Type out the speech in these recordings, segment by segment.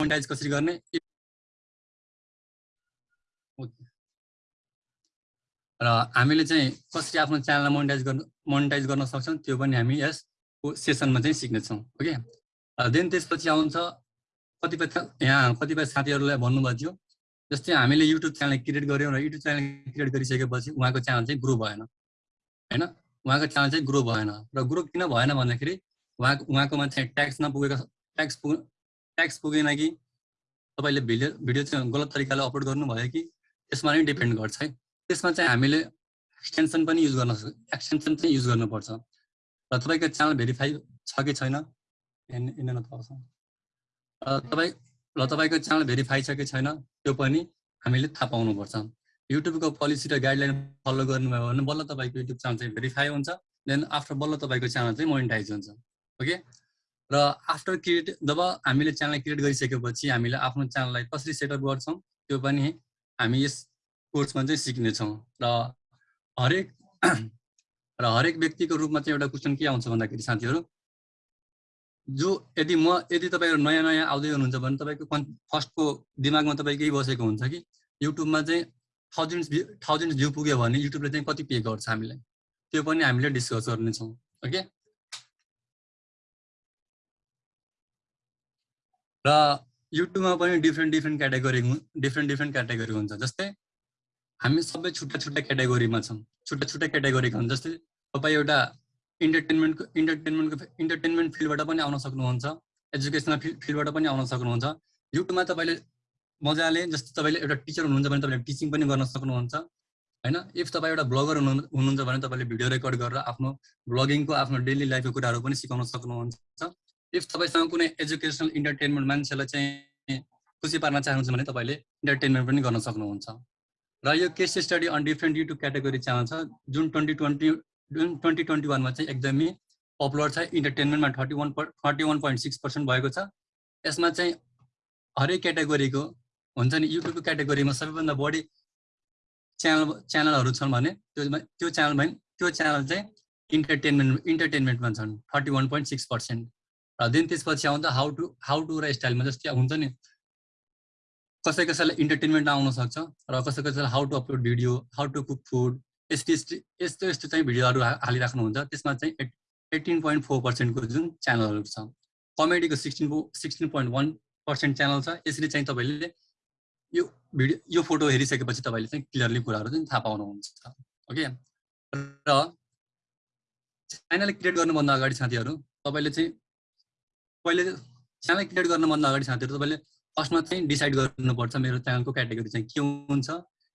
Monetise कसरी गर्ने? र हामीले चाहिँ कसरी आफ्नो च्यानललाई मोनिटाइज गर्नु मोनिटाइज गर्न सक्छौँ त्यो पनि हामी यसको सेसनमा चाहिँ सिक्नेछौँ ओके देन त्यसपछि आउँछ कतिपय यहाँ कतिपय साथीहरूलाई भन्नुभएको थियो जस्तै हामीले युट्युब च्यानल क्रिएट गऱ्यौँ र युट्युब च्यानल क्रिएट गरिसकेपछि उहाँको च्यानल चाहिँ ग्रो भएन होइन? उहाँको च्यानल चाहिँ ग्रो भएन र ग्रो किन भएन भन्दाखेरि उहाँको उहाँकोमा चाहिँ ट्याक्स नपुगेको ट्याक्स पुग ट्याक्स पुगेन कि तपाईँले भिडियो भिडियो चाहिँ गलत तरिकाले अपलोड गर्नुभयो कि त्यसमा नै डिपेन्ड गर्छ है। त्यसमा चाहिँ हामीले एक्सटेन्सन पनि युज गर्न एक्सटेन्सन चाहिँ युज गर्नुपर्छ। र तपाईँको च्यानल भेरिफाई छ कि छैन तपाईँ ल तपाईँको च्यानल भेरिफाई छ कि छैन त्यो पनि हामीले थाहा पाउनुपर्छ। युट्युबको पोलिसी र गाइडलाइन फलो गर्नुभयो भने बल्ल तपाईँको युट्युब च्यानल चाहिँ भेरिफाई हुन्छ देन आफ्टर बल्ल तपाईँको च्यानल चाहिँ मोनिटाइज हुन्छ। ओके र आफ्टर क्रिएट जब हामीले च्यानल क्रिएट गरिसकेपछि हामीले आफ्नो च्यानललाई कसरी सेटअप गर्छौँ त्यो पनि हामी यस कोर्समा चाहिँ सिक्नेछौँ। र हरेक र हरेक व्यक्तिको रूपमा चाहिँ एउटा क्वेसन के आउँछ भन्दाखेरि साथीहरू? जो यदि म यदि तपाईँहरू नयाँ नयाँ आउँदै हुनुहुन्छ भने तपाईँको कन् फर्स्टको दिमागमा तपाईँ केही बसेको हुन्छ कि? युट्युबमा चाहिँ थाउजन्ड भ्यू थाउजन्ड भ्यू पुग्यो भने युट्युबले चाहिँ कति पे गर्छ हामीलाई? त्यो पनि हामीले डिस्कस गर्नेछौँ ओके र युट्युबमा पनि different different category different different category हुन्छ। जस्तै हामी सबै छुट्टा छुट्टा क्याटेगोरीमा छौँ। छुट्टा छुट्टा क्याटेगोरीको हुन्छ जस्तै तपाईँ एउटा इन्टरटेनमेन्टको इन्टरटेनमेन्टको इन्टरटेनमेन्ट फिल्डबाट पनि आउन सक्नुहुन्छ एजुकेसनल फिल्ड फिल्डबाट पनि आउन सक्नुहुन्छ। युट्युबमा तपाईँले मजाले जस्तो तपाईँले एउटा टिचर हुनुहुन्छ भने तपाईँले टिचिङ पनि गर्न सक्नुहुन्छ होइन? इफ तपाईँ एउटा ब्लगर हुनु हुनुहुन्छ भने तपाईँले भिडियो रेकर्ड गरेर आफ्नो ब्लगिङको आफ्नो डेली लाइफको कुराहरू पनि सिकाउन सक्नुहुन्छ। इफ तपाईँसँग कुनै एजुकेसनल इन्टरटेनमेन्ट मान्छेलाई चाहिँ खुसी पार्न चाहनुहुन्छ भने तपाईँले इन्टरटेनमेन्ट पनि गर्न सक्नुहुन्छ। र यो case study on different YouTube category channel छ जुन ट्वेन्टी ट्वेन्टी जुन ट्वेन्टी ट्वेन्टी वानमा चाहिँ एकदमै पपुलर छ। इन्टरटेनमेन्टमा thirty one thirty one point six percent भएको छ। यसमा चाहिँ हरेक क्याटेगोरीको हुन्छ नि युट्युबको क्याटेगोरीमा सबैभन्दा बढी च्यानल च्यानलहरू छन् भने त्यो त्यो च्यानलमा त्यो च्यानल चाहिँ इन्टरटेनमेन्ट इन्टरटेनमेन्टमा छन्। Thirty one point six percent र देन त्यसपछि आउँदा हाउ टु हाउ टु र स्टाइलमा जस्तै हुन्छ नि। कसै कसैलाई इन्टरटेनमेन्ट आउन सक्छ र कसै कसैलाई how to upload video how to cook food यस्तो यस्तो यस्तो यस्तो चाहिँ भिडियोहरू हालिराख्नुहुन्छ। त्यसमा चाहिँ एट एट्टिन पोइन्ट फोर पर्सेन्टको जुन च्यानलहरू छ। कमेडीको sixteen sixteen point one percent channel छ। यसरी चाहिँ तपाईँले यो भिडियो यो फोटो हेरिसकेपछि तपाईँले चाहिँ क्लियरली कुराहरू चाहिँ थाहा पाउनुहुन्छ। ओके? र च्यानल क्रिएट गर्नुभन्दा अगाडि साथीहरू तपाईँले चाहिँ पहिले च्यानल क्रिएट गर्नुभन्दा अगाडि साथीहरू तपाईँले फर्स्टमा चाहिँ डिसाइड गर्नुपर्छ मेरो च्यानलको क्याटेगोरी चाहिँ के हुन्छ।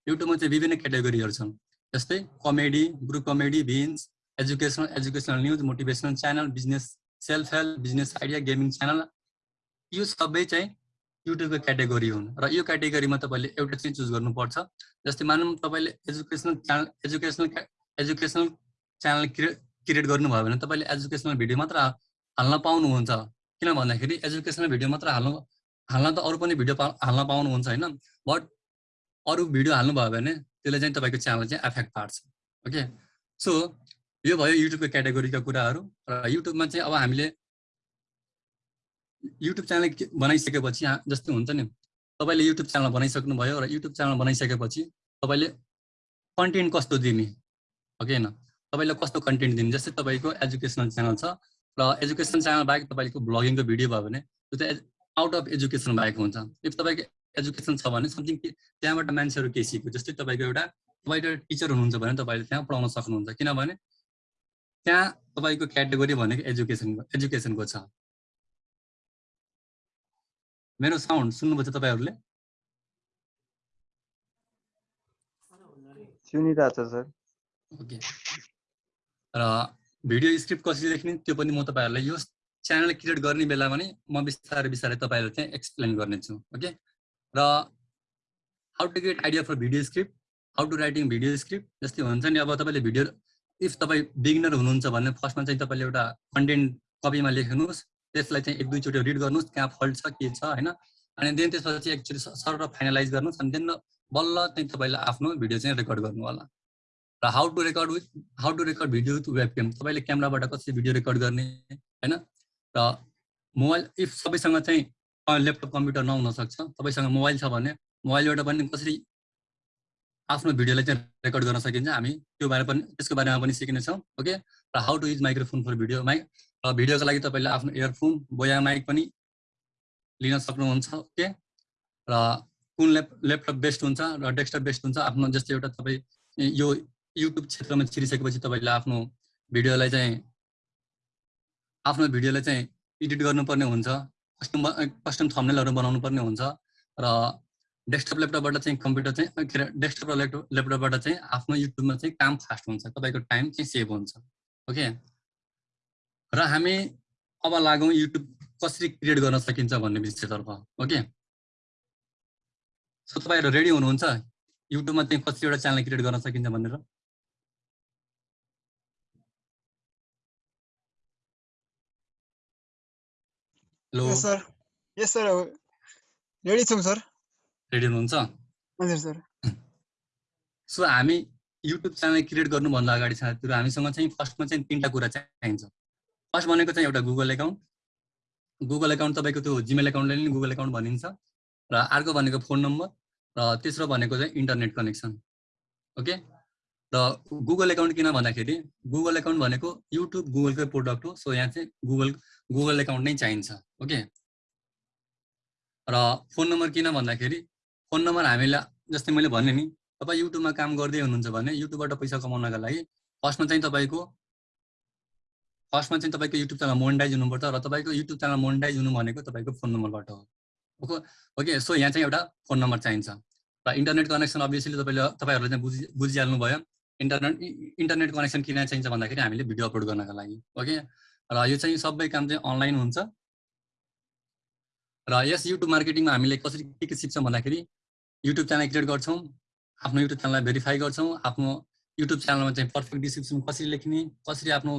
युट्युबमा चाहिँ विभिन्न क्याटेगोरीहरू छन्। जस्तै comedy group comedy vines educational educational news motivational channel business self help business idea gaming channel. यो सबै चाहिँ युट्युबको क्याटेगोरी हुन् र यो क्याटेगोरीमा तपाईँले एउटा चाहिँ चुज गर्नुपर्छ। जस्तै मानौँ तपाईँले educational channel educational educational channel create create गर्नुभयो भने तपाईँले एजुकेसनल भिडियो मात्र हाल्न पाउनुहुन्छ। किन भन्दाखेरि एजुकेसनल भिडियो मात्र हाल्नु हाल्न त अरू पनि भिडियो हाल्न पाउनुहुन्छ होइन? बट अरू भिडियो हाल्नुभयो भने त्यसले चाहिँ तपाईँको च्यानल चाहिँ एफेक्ट पार्छ। ओके सो यो भयो युट्युबको क्याटेगोरीका कुराहरू र युट्युबमा चाहिँ अब हामीले युट्युब च्यानल बनाइसकेपछि जस्तो हुन्छ नि। तपाईँले युट्युब च्यानल बनाइसक्नु भयो र युट्युब च्यानल बनाइसकेपछि तपाईँले कन्टेन्ट कस्तो दिने? ओके होइन तपाईँले कस्तो कन्टेन्ट दिने? जस्तै तपाईँको एजुकेसनल च्यानल छ। र एजुकेसन च्यानल बाहेक तपाईँको ब्लगिङको भिडियो भयो भने त्यो चाहिँ आउट अफ एजुकेसन भएको हुन्छ। इफ तपाईँको एजुकेसन छ भने समथिङ त्यहाँबाट मान्छेहरू केही सिक्यो जस्तै तपाईँको एउटा तपाईँ टिचर हुनुहुन्छ भने तपाईँले त्यहाँ पढाउन सक्नुहुन्छ। किनभने त्यहाँ तपाईँको क्याटेगोरी भनेको एजुकेसनको एजुकेसनको छ। मेरो साउन्ड सुन्नुभएको छ तपाईँहरूले? सुनिरहेछ सर। ओके र भिडियो स्क्रिप्ट कसरी लेख्ने त्यो पनि म तपाईँहरूलाई यो च्यानल क्रिएट गर्ने बेलामा नै म बिस्तारै बिस्तारै तपाईँहरूलाई चाहिँ एक्सप्लेन गर्नेछु ओके र how to get idea for video script how to writing video script जस्तै हुन्छ नि अब तपाईँले भिडियो इफ तपाईँ बिगिनर हुनुहुन्छ भने फर्स्टमा चाहिँ तपाईँले एउटा कन्टेन्ट कपीमा लेख्नुहोस् त्यसलाई चाहिँ एक दुईचोटि रिड गर्नुहोस् कहाँ फल्ट छ के छ होइन? अनि देन त्यसपछि एक्चुली सर फाइनलाइज गर्नुहोस् अनि देन बल्ल चाहिँ तपाईँले आफ्नो भिडियो चाहिँ रेकर्ड गर्नु होला र how to record with how to record video with webcam तपाईँले क्यामराबाट कसरी भिडियो रेकर्ड गर्ने होइन? र मोबाइल इफ सबैसँग चाहिँ ल्यापटप कम्प्युटर नहुन सक्छ तपाईँसँग मोबाइल छ भने मोबाइलबाट पनि कसरी आफ्नो भिडियोलाई चाहिँ रेकर्ड गर्न सकिन्छ हामी त्यो बारे पनि त्यसको बारेमा पनि सिक्नेछौँ ओके? र how to use microphone for video mic र भिडियोको लागि तपाईँले आफ्नो इयरफोन बोया माइक पनि लिन सक्नुहुन्छ ओके? र कुन ल्याप ल्यापटप बेस्ट हुन्छ र डेस्कटप बेस्ट हुन्छ आफ्नो जस्तै एउटा तपाईँ यो युट्युब क्षेत्रमा छिरिसकेपछि तपाईँले आफ्नो भिडियोलाई चाहिँ आफ्नो भिडियोलाई चाहिँ एडिट गर्नुपर्ने हुन्छ कस्टम कस्टम थम्नेलहरू बनाउनु पर्ने हुन्छ र डेस्कटप ल्यापटपबाट चाहिँ कम्प्युटर चाहिँ के अरे डेस्कटप र ल्यापटप ल्यापटपबाट चाहिँ आफ्नो युट्युबमा चाहिँ काम फास्ट हुन्छ तपाईँको टाइम चाहिँ सेभ हुन्छ ओके र हामी अब लागौँ युट्युब कसरी क्रिएट गर्न सकिन्छ भन्ने विषयतर्फ ओके सो तपाईँहरू रेडी हुनुहुन्छ? युट्युबमा चाहिँ कतिवटा च्यानल क्रिएट गर्न सकिन्छ भनेर? Hello. Yes sir yes sir ready छौँ सर रेडी हुनुहुन्छ? हजुर सर सो हामी युट्युब च्यानल क्रिएट गर्नुभन्दा अगाडि साथीहरू हामीसँग चाहिँ फर्स्टमा चाहिँ तिनवटा कुरा चाहिन्छ। फर्स्ट भनेको चाहिँ एउटा गुगल एकाउन्ट गुगल एकाउन्ट तपाईँको त्यो जिमेल एकाउन्टलाई नि गुगल एकाउन्ट भनिन्छ। र अर्को भनेको फोन नम्बर र तेस्रो भनेको चाहिँ इन्टरनेट कनेक्सन ओके र गुगल एकाउन्ट किन भन्दाखेरि गुगल एकाउन्ट भनेको युट्युब गुगलकै प्रोडक्ट हो। सो यहाँ चाहिँ गुगल गुगल एकाउन्ट नै चाहिन्छ ओके र फोन नम्बर किन भन्दाखेरि फोन नम्बर हामीलाई जस्तै मैले भने नि तपाईँ युट्युबमा काम गर्दै हुनुहुन्छ भने युट्युबबाट पैसा कमाउनका लागि फर्स्टमा चाहिँ तपाईँको फर्स्टमा चाहिँ तपाईँको युट्युब च्यानल मोनिटाइज हुनुपर्छ र तपाईँको युट्युब च्यानल मोनिटाइज हुनु भनेको तपाईँको फोन नम्बरबाट हो ओके? ओके सो यहाँ चाहिँ एउटा फोन नम्बर चाहिन्छ र इन्टरनेट कनेक्सन अभियसली तपाईँले तपाईँहरूले चाहिँ बुझि बुझिहाल्नु भयो इन्टरनेट इन्टरनेट कनेक्सन किन चाहिन्छ भन्दाखेरि हामीले भिडियो अपलोड गर्नका लागि ओके? र यो चाहिँ सबै काम चाहिँ अनलाइन हुन्छ। र यस युट्युब मार्केटिङमा हामीले कसरी के के सिक्छौँ भन्दाखेरि युट्युब च्यानल क्रिएट गर्छौँ आफ्नो युट्युब च्यानललाई भेरिफाई गर्छौँ आफ्नो युट्युब च्यानलमा चाहिँ पर्फेक्ट डिस्क्रिप्सन कसरी लेख्ने कसरी आफ्नो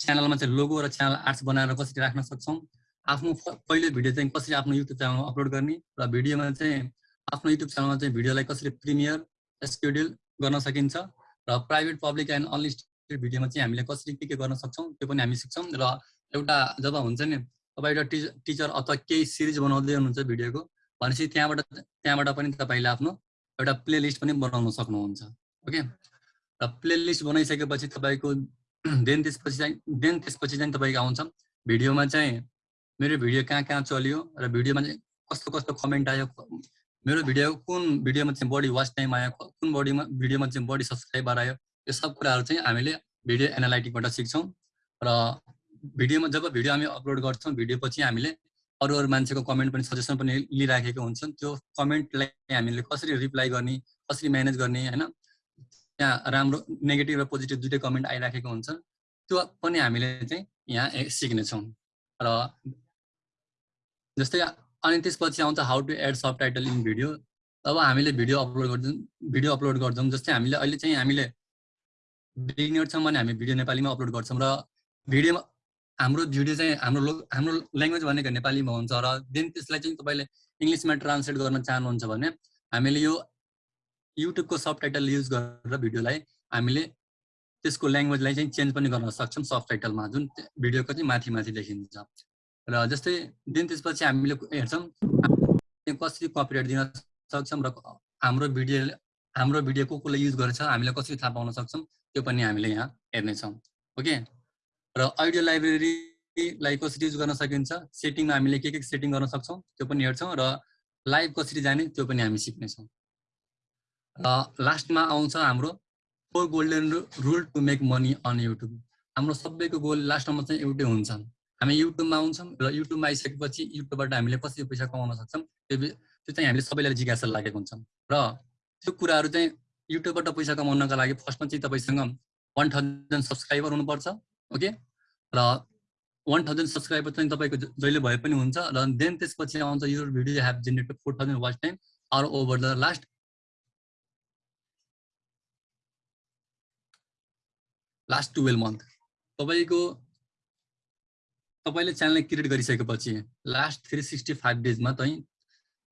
च्यानलमा चाहिँ लोगो र च्यानल आर्ट्स बनाएर कसरी राख्न सक्छौँ आफ्नो पहिलो भिडियो चाहिँ कसरी आफ्नो युट्युब च्यानलमा अपलोड गर्ने र भिडियोमा चाहिँ आफ्नो युट्युब च्यानलमा चाहिँ भिडियोलाई कसरी प्रिमियर स्केड्युल गर्न सकिन्छ र प्राइभेट पब्लिक एन्ड अनलिस्टेड भिडियोमा चाहिँ हामीले कसरी के के गर्न सक्छौँ त्यो पनि हामी सिक्छौँ। र एउटा जब हुन्छ नि तपाईँ एउटा टिचर टिचर अथवा केही सिरिज बनाउँदै हुनुहुन्छ भिडियोको भनेपछि त्यहाँबाट त्यहाँबाट पनि तपाईँले आफ्नो एउटा प्ले लिस्ट पनि बनाउन सक्नुहुन्छ ओके? र प्ले लिस्ट बनाइसकेपछि तपाईँको देन त्यसपछि चाहिँ देन त्यसपछि चाहिँ तपाईँको आउँछ। भिडियोमा चाहिँ मेरो भिडियो कहाँ कहाँ चल्यो र भिडियोमा चाहिँ कस्तो कस्तो कमेन्ट आयो मेरो भिडियो कुन भिडियोमा चाहिँ बढी वाच टाइम आयो कुन बडीमा भिडियोमा चाहिँ बढी सब्सक्राइबर आयो यो सब कुराहरू चाहिँ हामीले भिडियो एनालाइटिकबाट सिक्छौँ र भिडियोमा जब भिडियो हामी अपलोड गर्छौँ भिडियो पछि हामीले अरू अरू मान्छेको कमेन्ट पनि सजेसन पनि लिइराखेको हुन्छन्। त्यो कमेन्टलाई हामीले कसरी रिप्लाई गर्ने कसरी म्यानेज गर्ने होइन? त्यहाँ राम्रो नेगेटिभ र पोजिटिभ दुइटै कमेन्ट आइराखेको हुन्छ त्यो पनि हामीले चाहिँ यहाँ सिक्नेछौँ। र जस्तै अनि त्यसपछि आउँछ how to add subtitle in video अब हामीले भिडियो अपलोड गर्छौँ भिडियो अपलोड गर्छौँ जस्तै हामीले अहिले चाहिँ हामीले बिगिनर छौँ भने हामी भिडियो नेपालीमा अपलोड गर्छौँ र भिडियोमा हाम्रो भिडियो चाहिँ हाम्रो लो हाम्रो ल्याङ्ग्वेज भनेको नेपालीमा हुन्छ र देन त्यसलाई चाहिँ तपाईँले इङ्ग्लिसमा ट्रान्सलेट गर्न चाहनुहुन्छ भने हामीले यो युट्युबको सब टाइटल युज गरेर भिडियोलाई हामीले त्यसको ल्याङ्ग्वेजलाई चाहिँ चेन्ज पनि गर्न सक्छौँ सब टाइटलमा जुन भिडियोको चाहिँ माथि माथि देखिन्छ। र जस्तै देन त्यसपछि हामीले हेर्छौँ कसरी कपिराइट दिन सक्छौँ र हाम्रो भिडियो हाम्रो भिडियो को कसले युज गरेछ हामीले कसरी थाहा पाउन सक्छौँ त्यो पनि हामीले यहाँ हेर्नेछौँ ओके? र अडियो लाइब्रेरीलाई कसरी युज गर्न सकिन्छ सेटिङमा हामीले के के सेटिङ गर्न सक्छौँ त्यो पनि हेर्छौँ र लाइभ कसरी जाने त्यो पनि हामी सिक्नेछौँ। र लास्टमा आउँछ हाम्रो four golden rule to make money on YouTube हाम्रो सबैको गोल लास्टमा चाहिँ एउटै हुन्छ। हामी युट्युबमा आउँछौँ र युट्युबमा आइसकेपछि युट्युबबाट हामीले कसरी पैसा कमाउन सक्छौँ त्यो त्यो चाहिँ हामीले सबैलाई जिज्ञासा लागेको हुन्छ। र त्यो कुराहरू चाहिँ युट्युबबाट पैसा कमाउनका लागि फर्स्टमा चाहिँ तपाईँसँग वान थाउजन्ड सब्सक्राइबर हुनुपर्छ ओके र वान थाउजन्ड सब्सक्राइबर चाहिँ तपाईँको जहिले भए पनि हुन्छ र देन त्यसपछि आउँछ यो video have generated four thousand watch time are over the last last twelve month तपाईँको तपाईँले च्यानल क्रिएट गरिसकेपछि लास्ट थ्री सिक्सटी फाइभ डेजमा चाहिँ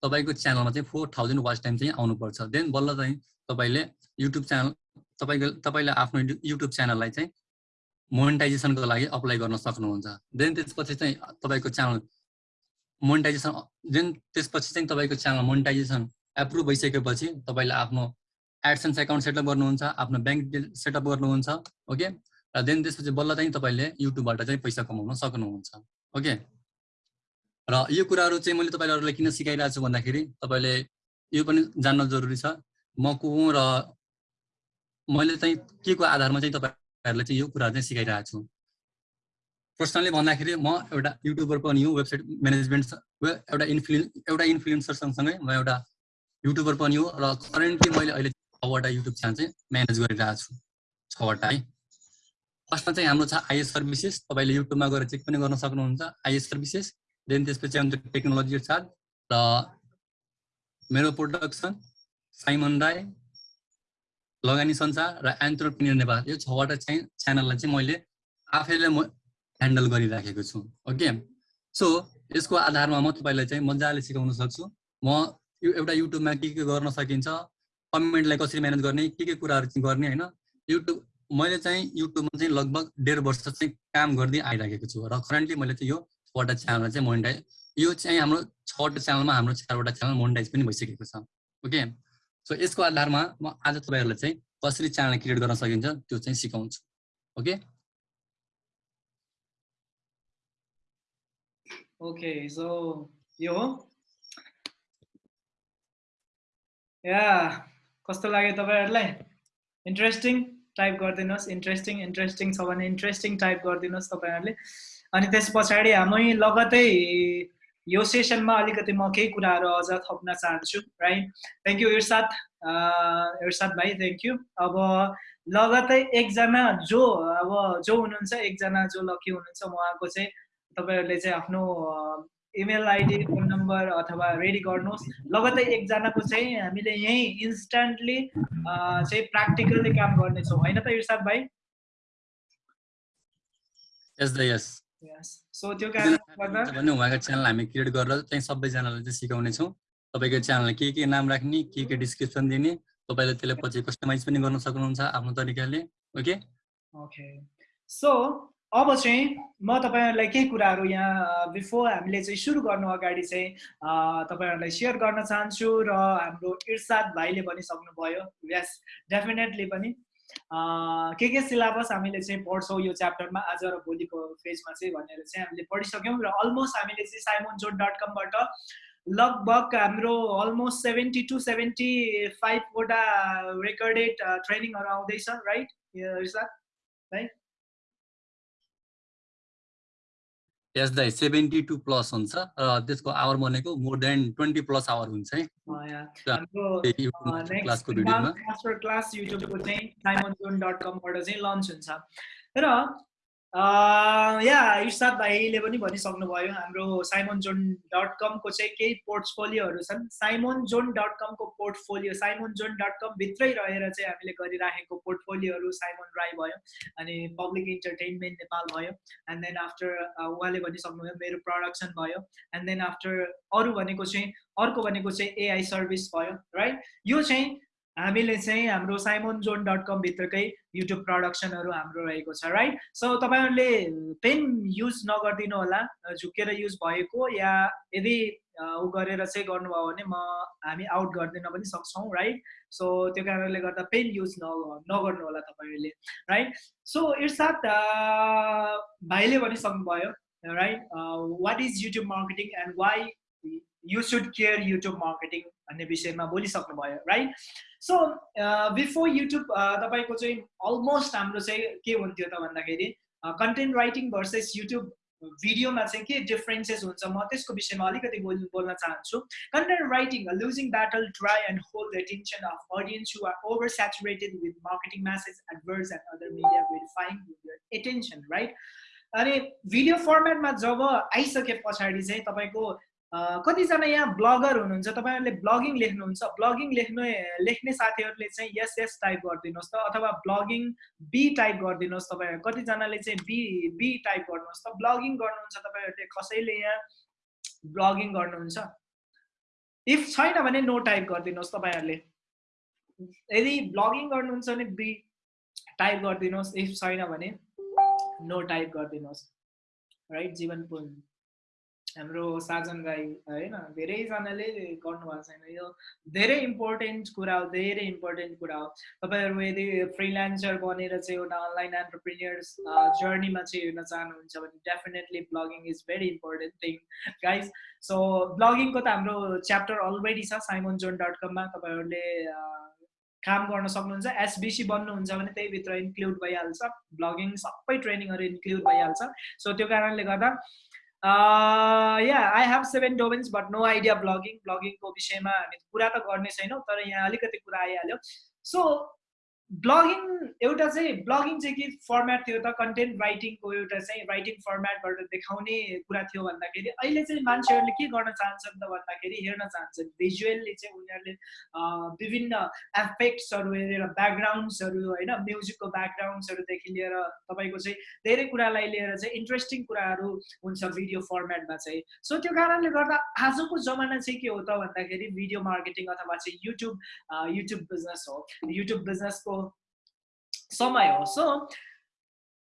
तपाईँको च्यानलमा चाहिँ फोर थाउजन्ड वाच टाइम चाहिँ आउनुपर्छ. देन बल्ल चाहिँ तपाईँले युट्युब च्यानल तपाईँको तपाईँले आफ्नो युट्युब च्यानललाई चाहिँ मोनिटाइजेसनको लागि अप्लाई गर्न सक्नुहुन्छ। देन त्यसपछि चाहिँ तपाईँको च्यानल मोनिटाइजेसन देन त्यसपछि चाहिँ तपाईँको च्यानल मोनिटाइजेसन एप्रुभ भइसकेपछि तपाईँले आफ्नो एडसेन्स एकाउन्ट सेटअप गर्नुहुन्छ आफ्नो ब्याङ्क सेटअप गर्नुहुन्छ ओके? र देन त्यसपछि बल्ल चाहिँ तपाईँले युट्युबबाट चाहिँ पैसा कमाउन सक्नुहुन्छ ओके? र यो कुराहरू चाहिँ मैले तपाईँहरूलाई किन सिकाइरहेको छु भन्दाखेरि तपाईँले यो पनि जान्न जरुरी छ। म को र मैले चाहिँ के को आधारमा चाहिँ तपाईँहरूलाई चाहिँ यो कुरा चाहिँ सिकाइरहेको छु? पर्सनली भन्दाखेरि म एउटा युट्युबर पनि हो वेबसाइट म्यानेजमेन्ट एउटा इन्फ्लु एउटा इन्फ्लुएन्सर सँगसँगै म एउटा युट्युबर पनि हो र करेन्टली मैले अहिले छवटा युट्युब च्यानल चाहिँ म्यानेज गरिरहेको छु छवटा है। फर्स्टमा चाहिँ हाम्रो छ आइएस सर्भिसेस तपाईँले युट्युबमा गएर चेक पनि गर्न सक्नुहुन्छ। आइएस सर्भिसेस देन त्यसपछि आउँछ टेक्नोलोजी चार्ट र मेरो प्रोडक्सन साइमन राई लगानी संसार र एन्टरप्रिनियर नेपाल। यो छवटा चाहिँ च्यानललाई चाहिँ मैले आफैले म ह्यान्डल गरिराखेको छु ओके? सो यसको आधारमा म तपाईँलाई चाहिँ मजाले सिकाउन सक्छु। म यो एउटा युट्युबमा के के गर्न सकिन्छ कमेन्टलाई कसरी म्यानेज गर्ने के के कुराहरू चाहिँ गर्ने होइन? युट्युब मैले चाहिँ युट्युबमा चाहिँ लगभग डेढ वर्ष चाहिँ काम गर्दै आइराखेको छु र करेन्टली मैले चाहिँ यो छवटा च्यानल चाहिँ मोनिटाइज यो चाहिँ हाम्रो छवटा च्यानलमा हाम्रो चारवटा च्यानल मोनिटाइज पनि भइसकेको छ ओके? सो यसको आधारमा म आज तपाईँहरूलाई चाहिँ कसरी च्यानल क्रिएट गर्न सकिन्छ त्यो चाहिँ सिकाउँछु। ओके ओके सो यो या कस्तो लाग्यो तपाईँहरूलाई? इन्ट्रेस्टिङ टाइप गरिदिनुहोस्। इन्ट्रेस्टिङ इन्ट्रेस्टिङ छ भने इन्ट्रेस्टिङ टाइप गरिदिनुहोस् तपाईँहरूले। अनि त्यस पछाडि हामी लगतै यो सेसनमा अलिकति म केही कुराहरू अझ थप्न चाहन्छु right thank you Irshad Irshad भाइ थ्याङ्क यू अब लगतै एकजना जो अब जो हुनुहुन्छ एकजना जो लकी हुनुहुन्छ उहाँको चाहिँ तपाईँहरूले चाहिँ आफ्नो इमेल आइडी फोन नम्बर अथवा रेडी गर्नुहोस्। लगतै एकजनाको चाहिँ हामीले यहीँ इन्स्ट्यान्टली चाहिँ प्र्याक्टिकल्ली काम गर्नेछौँ। होइन त इर्साद भाइ? यस द यस सो त्यो कारणले गर्दा भने उहाँको च्यानल हामी क्रिएट गरेर चाहिँ सबैजनालाई चाहिँ सिकाउने छौँ तपाईँको च्यानललाई के के नाम राख्ने के के डिस्क्रिप्सन दिने तपाईँले त्यसलाई पछि कस्टमाइज पनि गर्न सक्नुहुन्छ आफ्नो तरिकाले। ओके? ओके सो अब चाहिँ म तपाईँहरूलाई केही कुराहरू यहाँ बिफोर हामीले चाहिँ सुरु गर्नु अगाडि चाहिँ तपाईँहरूलाई सेयर गर्न चाहन्छु र हाम्रो इर्साद भाइले भनिसक्नुभयो। यस डेफिनेटली पनि। के के सिलेबस हामीले चाहिँ पढ्छौँ यो च्याप्टरमा आज र भोलिको फेजमा चाहिँ भनेर चाहिँ हामीले पढिसक्यौँ र अलमोस्ट हामीले चाहिँ साइमोन जोन डट कमबाट लगभग हाम्रो अलमोस्ट सेभेन्टी टु सेभेन्टी फाइभवटा रेकर्डेड ट्रेनिङहरू आउँदैछ राइट इर्साद राइट यस दाइ सेभेन्टी टू प्लस हुन्छ र त्यसको आवर भनेको more than twenty plus hour हुन्छ है। क्लासको भिडियोमा क्लास युट्युबको चाहिँ साइमन जोन डट कमबाट चाहिँ लन्च हुन्छ। र या इर्साद भाइले पनि भनिसक्नुभयो हाम्रो साइमन जोन डट कमको चाहिँ केही पोर्टफोलियोहरू छन् Simon John dot कमको portfolio Simon John dot com भित्रै रहेर चाहिँ हामीले गरिराखेको पोर्टफोलियोहरू साइमन राई भयो अनि पब्लिक इन्टरटेनमेन्ट नेपाल भयो एन्ड देन आफ्टर उहाँले भनिसक्नुभयो मेरो प्रडक्सन भयो एन्ड देन आफ्टर अरू भनेको चाहिँ अर्को भनेको चाहिँ एआई सर्भिस भयो राइट यो चाहिँ हामीले चाहिँ हाम्रो साइमोन जोन डट कम भित्रकै युट्युब प्रडक्सनहरू हाम्रो रहेको छ राइट सो तपाईँहरूले पेन युज नगरिदिनु होला झुकेर युज भएको या यदि ऊ गरेर चाहिँ गर्नुभयो भने म हामी आउट गरिदिन पनि सक्छौँ राइट सो त्यो कारणले गर्दा पेन युज न नगर्नु होला तपाईँहरूले राइट सो इर्साद भाइले भनिसक्नुभयो right what is YouTube marketing and why you should care YouTube marketing भन्ने विषयमा बोलिसक्नुभयो राइट सो बिफोर युट्युब तपाईँको चाहिँ अलमोस्ट हाम्रो चाहिँ के हुन्थ्यो त भन्दाखेरि कन्टेन्ट राइटिङ भर्सेस युट्युब भिडियोमा चाहिँ के डिफरेन्सेस हुन्छ म त्यसको विषयमा अलिकति बोल बोल्न चाहन्छु। Content writing losing battle try and hold the attention of audience you are over saturated with marketing message adverts and other media verifying attention right अनि भिडियो फर्मेटमा जब आइसके पछाडि चाहिँ तपाईँको कतिजना यहाँ ब्लगर हुनुहुन्छ? तपाईँहरूले ब्लगिङ लेख्नुहुन्छ? ब्लगिङ लेख्ने लेख्ने साथीहरूले चाहिँ यस यस टाइप गरिदिनुहोस् त अथवा ब्लगिङ बी टाइप गरिदिनुहोस् तपाईँ कतिजनाले चाहिँ बी बी टाइप गर्नुहोस् त। ब्लगिङ गर्नुहुन्छ तपाईँहरूले कसैले यहाँ ब्लगिङ गर्नुहुन्छ? इफ छैन भने नो टाइप गरिदिनुहोस् तपाईँहरूले। यदि ब्लगिङ गर्नुहुन्छ भने बी टाइप गरिदिनुहोस्। इफ छैन भने नो टाइप गरिदिनुहोस्। राइट जीवन पुन। हाम्रो साजन राई होइन धेरैजनाले गर्नुभएको छैन। यो धेरै इम्पोर्टेन्ट कुरा हो धेरै इम्पोर्टेन्ट कुरा हो। तपाईँहरू यदि फ्रिलान्सर बनेर चाहिँ एउटा अनलाइन एन्टरप्रिनियर्स जर्नीमा चाहिँ हेर्न चाहनुहुन्छ भने definitely blogging is very important thing guys so ब्लगिङको त हाम्रो च्याप्टर अलरेडी छ साइमन जोन डट कममा तपाईँहरूले काम गर्न सक्नुहुन्छ। एसबिसी बन्नुहुन्छ भने त्यहीभित्र इन्क्लुड भइहाल्छ। ब्लगिङ सबै ट्रेनिङहरू इन्क्लुड भइहाल्छ। सो त्यो कारणले गर्दा yeah I have seven domains but no idea blogging ब्लगिङको विषयमा हामी कुरा त गर्ने छैनौँ तर यहाँ अलिकति कुरा आइहाल्यो। सो ब्लगिङ एउटा चाहिँ ब्लगिङ चाहिँ के फर्मेट थियो त? कन्टेन्ट राइटिङको एउटा चाहिँ राइटिङ फर्मेटबाट देखाउने कुरा थियो भन्दाखेरि अहिले चाहिँ मान्छेहरूले के गर्न चाहन्छन् त भन्दाखेरि हेर्न चाहन्छन्। भिजुअल्ली चाहिँ उनीहरूले विभिन्न एफेक्ट्सहरू हेरेर ब्याकग्राउन्ड्सहरू होइन म्युजिकको ब्याकग्राउन्ड्सहरूदेखि लिएर तपाईँको चाहिँ धेरै कुरालाई लिएर चाहिँ इन्ट्रेस्टिङ कुराहरू हुन्छ भिडियो फर्मेटमा चाहिँ। सो त्यो कारणले गर्दा आजको जमाना चाहिँ के हो त भन्दाखेरि भिडियो मार्केटिङ अथवा चाहिँ युट्युब युट्युब बिजनेस हो। युट्युब बिजनेसको समय हो सो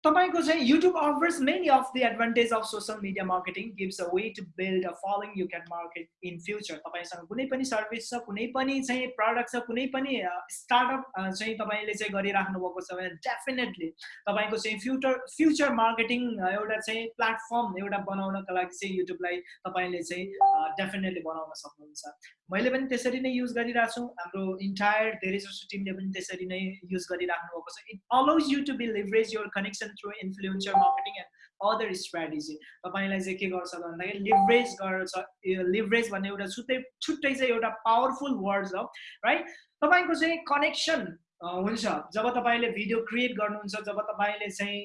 तपाईँको चाहिँ YouTube offers many of the advantage of social media marketing gives a way to build a following you can market in future तपाईँसँग कुनै पनि सर्भिस छ कुनै पनि चाहिँ प्रडक्ट छ कुनै पनि स्टार्टअप चाहिँ तपाईँले चाहिँ गरिराख्नु भएको छ भने डेफिनेटली तपाईँको चाहिँ फ्युचर फ्युचर मार्केटिङ एउटा चाहिँ प्लेटफर्म एउटा बनाउनको लागि चाहिँ युट्युबलाई तपाईँले चाहिँ डेफिनेटली बनाउन सक्नुहुन्छ। मैले पनि त्यसरी नै युज गरिरहेको छु। हाम्रो इन्टायर धेरै जसो टिमले पनि त्यसरी नै युज गरिराख्नु भएको छ। It allows you to be leverage your connection through influencer marketing and other strategy तपाईँलाई चाहिँ के गर्छ भन्दाखेरि लिभरेज गर्छ लिभरेज भन्ने एउटा छुट्टै छुट्टै चाहिँ एउटा पावरफुल वर्ड छ राइट तपाईँको चाहिँ कनेक्सन हुन्छ। जब तपाईँले भिडियो क्रिएट गर्नुहुन्छ जब तपाईँले चाहिँ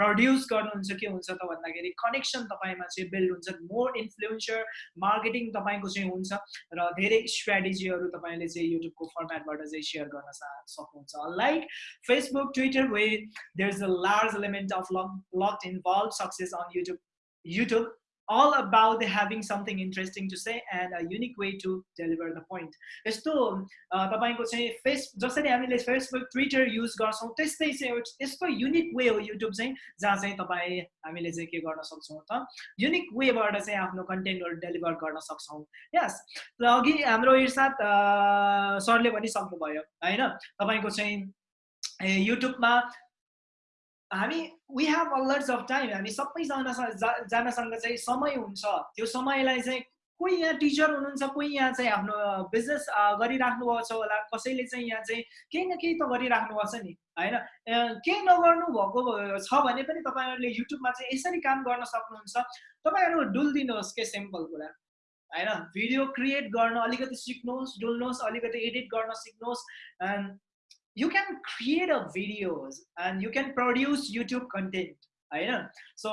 प्रड्युस गर्नुहुन्छ के हुन्छ त भन्दाखेरि कनेक्सन तपाईँमा चाहिँ बिल्ड हुन्छ मोर इन्फ्लुएन्सर मार्केटिङ तपाईँको चाहिँ हुन्छ र धेरै स्ट्राटेजीहरू तपाईँले चाहिँ युट्युबको फर्मेटबाट चाहिँ सेयर गर्न सक्नुहुन्छ। Like Facebook Twitter way there is a large element of luck luck involve success on YouTube YouTube all about having something interesting to say and a unique way to deliver the point. यस्तो तपाईँको चाहिँ face जसरी हामीले Facebook Twitter use गर्छौँ त्यस्तै चाहिँ यस्तो unique way हो युट्युब चाहिँ जहाँ चाहिँ तपाईँ हामीले चाहिँ के गर्न सक्छौँ त युनिक वेबाट चाहिँ आफ्नो कन्टेन्टहरू डेलिभर गर्न सक्छौँ यस र अघि हाम्रो इर्साद सरले पनि सक्नुभयो होइन तपाईँको चाहिँ युट्युबमा हामी we have a lot of time हामी सबैजना जनासँग चाहिँ समय हुन्छ। त्यो समयलाई चाहिँ कोही यहाँ टिचर हुनुहुन्छ कोही यहाँ चाहिँ आफ्नो बिजनेस गरिराख्नु भएको छ होला कसैले चाहिँ यहाँ चाहिँ केही न केही त गरिराख्नु भएको छ नि होइन? केही नगर्नु भएको छ भने पनि तपाईँहरूले युट्युबमा चाहिँ यसरी काम गर्न सक्नुहुन्छ। तपाईँहरू डुलिदिनुहोस् के सिम्पल कुरा होइन? भिडियो क्रिएट गर्न अलिकति सिक्नुहोस् डुल्नुहोस् अलिकति एडिट गर्न सिक्नुहोस् you can create a videos and you can produce YouTube content होइन सो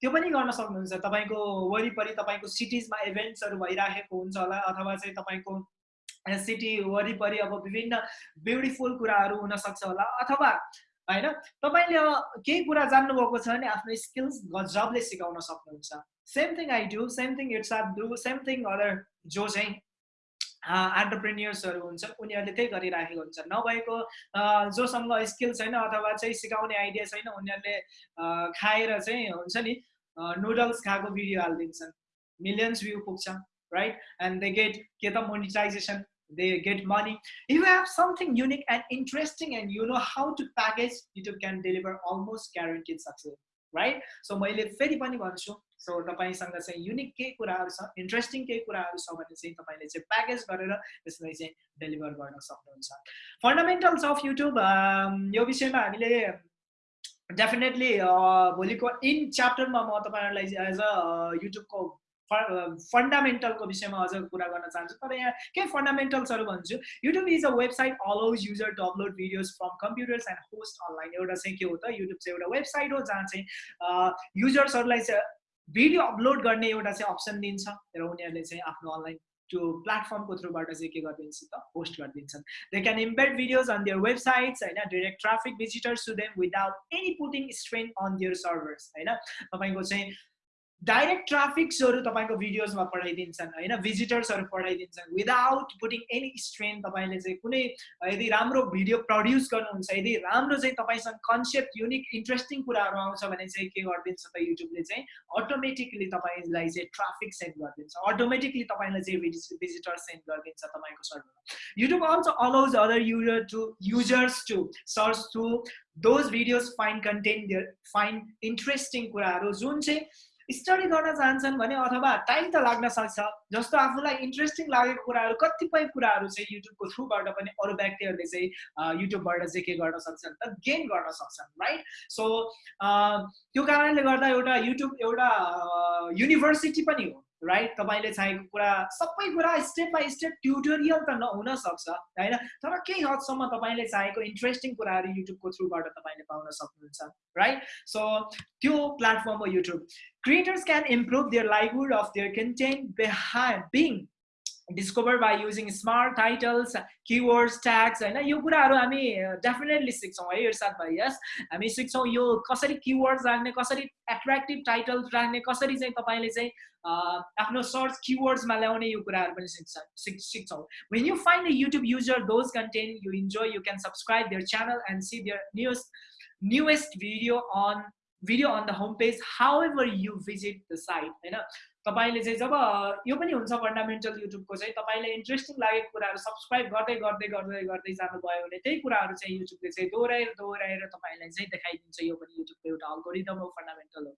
त्यो पनि गर्न सक्नुहुन्छ। तपाईँको वरिपरि तपाईँको सिटिजमा इभेन्ट्सहरू भइराखेको हुन्छ होला अथवा चाहिँ तपाईँको सिटी वरिपरि अब विभिन्न ब्युटिफुल कुराहरू हुनसक्छ होला अथवा होइन तपाईँले केही कुरा जान्नुभएको छ भने आफ्नो स्किल्स गजबले सिकाउन सक्नुहुन्छ। Same thing I do same thing it's are do same thing other जो चाहिँ एन्टरप्रेन्यर्सहरू हुन्छ उनीहरूले त्यही गरिराखेको हुन्छ नभएको जोसँग स्किल छैन अथवा चाहिँ सिकाउने आइडिया छैन उनीहरूले खाएर चाहिँ हुन्छ नि नुडल्स खाएको भिडियो हालिदिन्छन् मिलियन्स भ्यू पुग्छ राइट एन्ड दे गेट के त monetization get money. If you have something unique and interesting and you know how to package, YouTube can deliver almost guaranteed success. Right so मैले फेरि पनि भन्छु so तपाईँसँग चाहिँ unique केही कुराहरू छ इन्ट्रेस्टिङ केही कुराहरू छ भने चाहिँ तपाईँले चाहिँ प्याकेज गरेर त्यसलाई चाहिँ डेलिभर गर्न सक्नुहुन्छ। फन्डामेन्टल्स अफ युट्युब यो विषयमा हामीले डेफिनेटली भोलिको इन च्याप्टरमा म तपाईँहरूलाई एज अ युट्युबको फन्डामेन्टलको विषयमा अझ कुरा गर्न चाहन्छु। तर यहाँ केही फन्डामेन्टल्सहरू भन्छु। YouTube is a website allows user to upload videos from computers and host online एउटा चाहिँ के हो त युट्युब चाहिँ एउटा वेबसाइट हो जहाँ चाहिँ युजर्सहरूलाई चाहिँ भिडियो अपलोड गर्ने एउटा चाहिँ अप्सन दिन्छ र उनीहरूले चाहिँ आफ्नो अनलाइन त्यो प्लेटफर्मको थ्रुबाट चाहिँ के गरिदिन्छ त होस्ट गरिदिन्छन्। They can embed videos on their websites होइन? Direct traffic visitors to them without any putting strain on their servers होइन? तपाईँको चाहिँ डाइरेक्ट ट्राफिक्सहरू तपाईँको भिडियोजमा पठाइदिन्छन् होइन? भिजिटर्सहरू पठाइदिन्छन् विदाउट पुटिङ एनी स्ट्रेन तपाईँले चाहिँ कुनै यदि राम्रो भिडियो प्रड्युस गर्नुहुन्छ यदि राम्रो चाहिँ तपाईँसँग कन्सेप्ट युनिक इन्ट्रेस्टिङ कुराहरू आउँछ भने चाहिँ के गरिदिन्छ त युट्युबले चाहिँ? अटोमेटिकली तपाईँलाई चाहिँ ट्राफिक सेन्ड गरिदिन्छ। अटोमेटिकली तपाईँलाई चाहिँ भिजिटर सेन्ड गरिदिन्छ तपाईँको सर्भरमा YouTube also allows other user to users to search through those videos find content find interesting कुराहरू जुन चाहिँ स्टडी गर्न चाहन्छन् भने अथवा टाइम त लाग्न सक्छ। जस्तो आफूलाई इन्ट्रेस्टिङ लागेको कुराहरू कतिपय कुराहरू चाहिँ युट्युबको थ्रुबाट पनि अरू व्यक्तिहरूले चाहिँ युट्युबबाट चाहिँ के गर्न सक्छन् त गेन गर्न सक्छन् राइट सो त्यो कारणले गर्दा एउटा युट्युब एउटा युनिभर्सिटी पनि हो। राइट तपाईँले चाहेको कुरा सबै कुरा स्टेप बाई स्टेप ट्युटोरियल त नहुन सक्छ होइन? तर केही हदसम्म तपाईँले चाहेको इन्ट्रेस्टिङ कुराहरू युट्युबको थ्रुबाट तपाईँले पाउन सक्नुहुन्छ राइट सो त्यो प्लेटफर्म हो YouTube creators can improve their livelihood of their content behind being discovered by using smart titles keywords tags होइन यो कुराहरू हामी डेफिनेटली सिक्छौँ है इर्साद भाइ यस हामी सिक्छौँ यो कसरी किवर्ड्स राख्ने कसरी एट्र्याक्टिभ टाइटल्स राख्ने कसरी चाहिँ तपाईँले चाहिँ आफ्नो सर्च किवर्ड्समा ल्याउने यो कुराहरू पनि सिक्छ सिक सिक्छौँ when you find a YouTube user those content you enjoy you can subscribe their channel and see their newest newest video on video on the homepage however you visit the site होइन तपाईँले चाहिँ जब यो पनि हुन्छ fundamental युट्युबको चाहिँ तपाईँले interesting लागेको कुराहरू सब्सक्राइब गर्दै गर्दै गर्दै गर्दै जानुभयो भने त्यही कुराहरू चाहिँ युट्युबले चाहिँ दोहोऱ्याएर दोहोऱ्याएर तपाईँलाई चाहिँ देखाइदिन्छ। यो पनि युट्युबको एउटा अल्गोरिदम हो फन्डामेन्टल हो।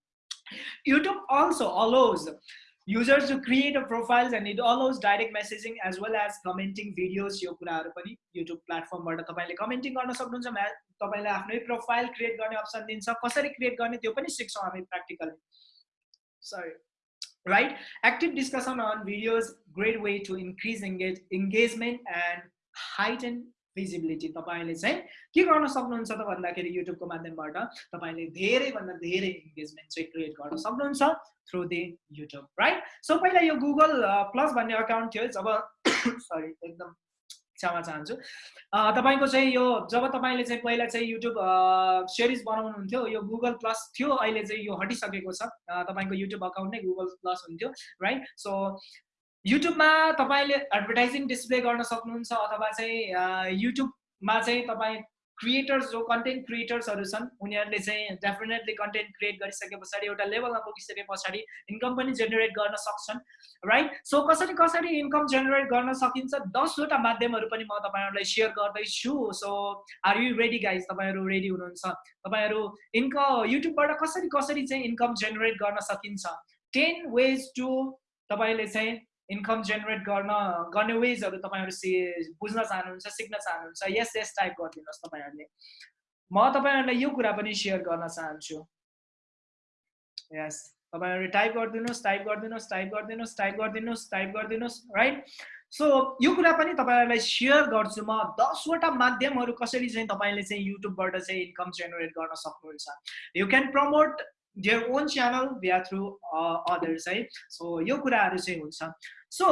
YouTube also allows users to create a profiles and it allows direct messaging as well as commenting videos यो कुराहरू पनि युट्युब प्लेटफर्मबाट तपाईँले कमेन्टिङ गर्न सक्नुहुन्छ। म्या तपाईँलाई आफ्नै प्रोफाइल क्रिएट गर्ने अप्सन दिन्छ। कसरी क्रिएट गर्ने त्यो पनि सिक्छौँ हामी practically sorry right? Active discussion on videos great way to increase engage engagement and heighten visibility तपाईँले चाहिँ के गर्न सक्नुहुन्छ त भन्दाखेरि युट्युबको माध्यमबाट तपाईँले धेरैभन्दा धेरै इङ्गेजमेन्ट चाहिँ क्रिएट गर्न सक्नुहुन्छ through the YouTube right so पहिला यो गुगल प्लस भन्ने अकाउन्ट थियो जब सरी एकदम क्षमा चाहन्छु। तपाईँको चाहिँ यो जब तपाईँले चाहिँ पहिला चाहिँ युट्युब सिरिज बनाउनुहुन्थ्यो यो गुगल प्लस थियो अहिले चाहिँ यो हटिसकेको छ। तपाईँको युट्युब अकाउन्ट नै गुगल प्लस हुन्थ्यो राइट सो युट्युबमा तपाईँले एडभर्टाइजिङ डिस्प्ले गर्न सक्नुहुन्छ अथवा चाहिँ युट्युबमा चाहिँ तपाईँ क्रिएटर्स जो कन्टेन्ट क्रिएटर्सहरू छन् उनीहरूले चाहिँ डेफिनेटली कन्टेन्ट क्रिएट गरिसके पछाडि एउटा लेभलमा पुगिसके पछाडि इन्कम पनि जेनेरेट गर्न सक्छन् राइट सो कसरी कसरी इन्कम जेनेरेट गर्न सकिन्छ? दसवटा माध्यमहरू पनि म तपाईँहरूलाई सेयर गर्दैछु। So are you ready guys तपाईँहरू रेडी हुनुहुन्छ? तपाईँहरू इन्कम युट्युबबाट कसरी कसरी चाहिँ इन्कम जेनेरेट गर्न सकिन्छ? टेन वेज टु तपाईँले चाहिँ इन्कम जेनेरेट गर्न गर्ने वेजहरू तपाईँहरू सि बुझ्न चाहनुहुन्छ सिक्न चाहनुहुन्छ यस यस टाइप गरिदिनुहोस् तपाईँहरूले। म तपाईँहरूलाई यो कुरा पनि सेयर गर्न चाहन्छु। यस तपाईँहरूले टाइप गरिदिनुहोस् टाइप गरिदिनुहोस् टाइप गरिदिनुहोस् टाइप गरिदिनुहोस् टाइप गरिदिनुहोस् राइट सो यो कुरा पनि तपाईँहरूलाई सेयर गर्छु म। दसवटा माध्यमहरू कसरी चाहिँ तपाईँले चाहिँ युट्युबबाट चाहिँ इन्कम जेनेरेट गर्न सक्नुहुन्छ। You can promote their own channel via through others है सो यो कुराहरू चाहिँ हुन्छ। सो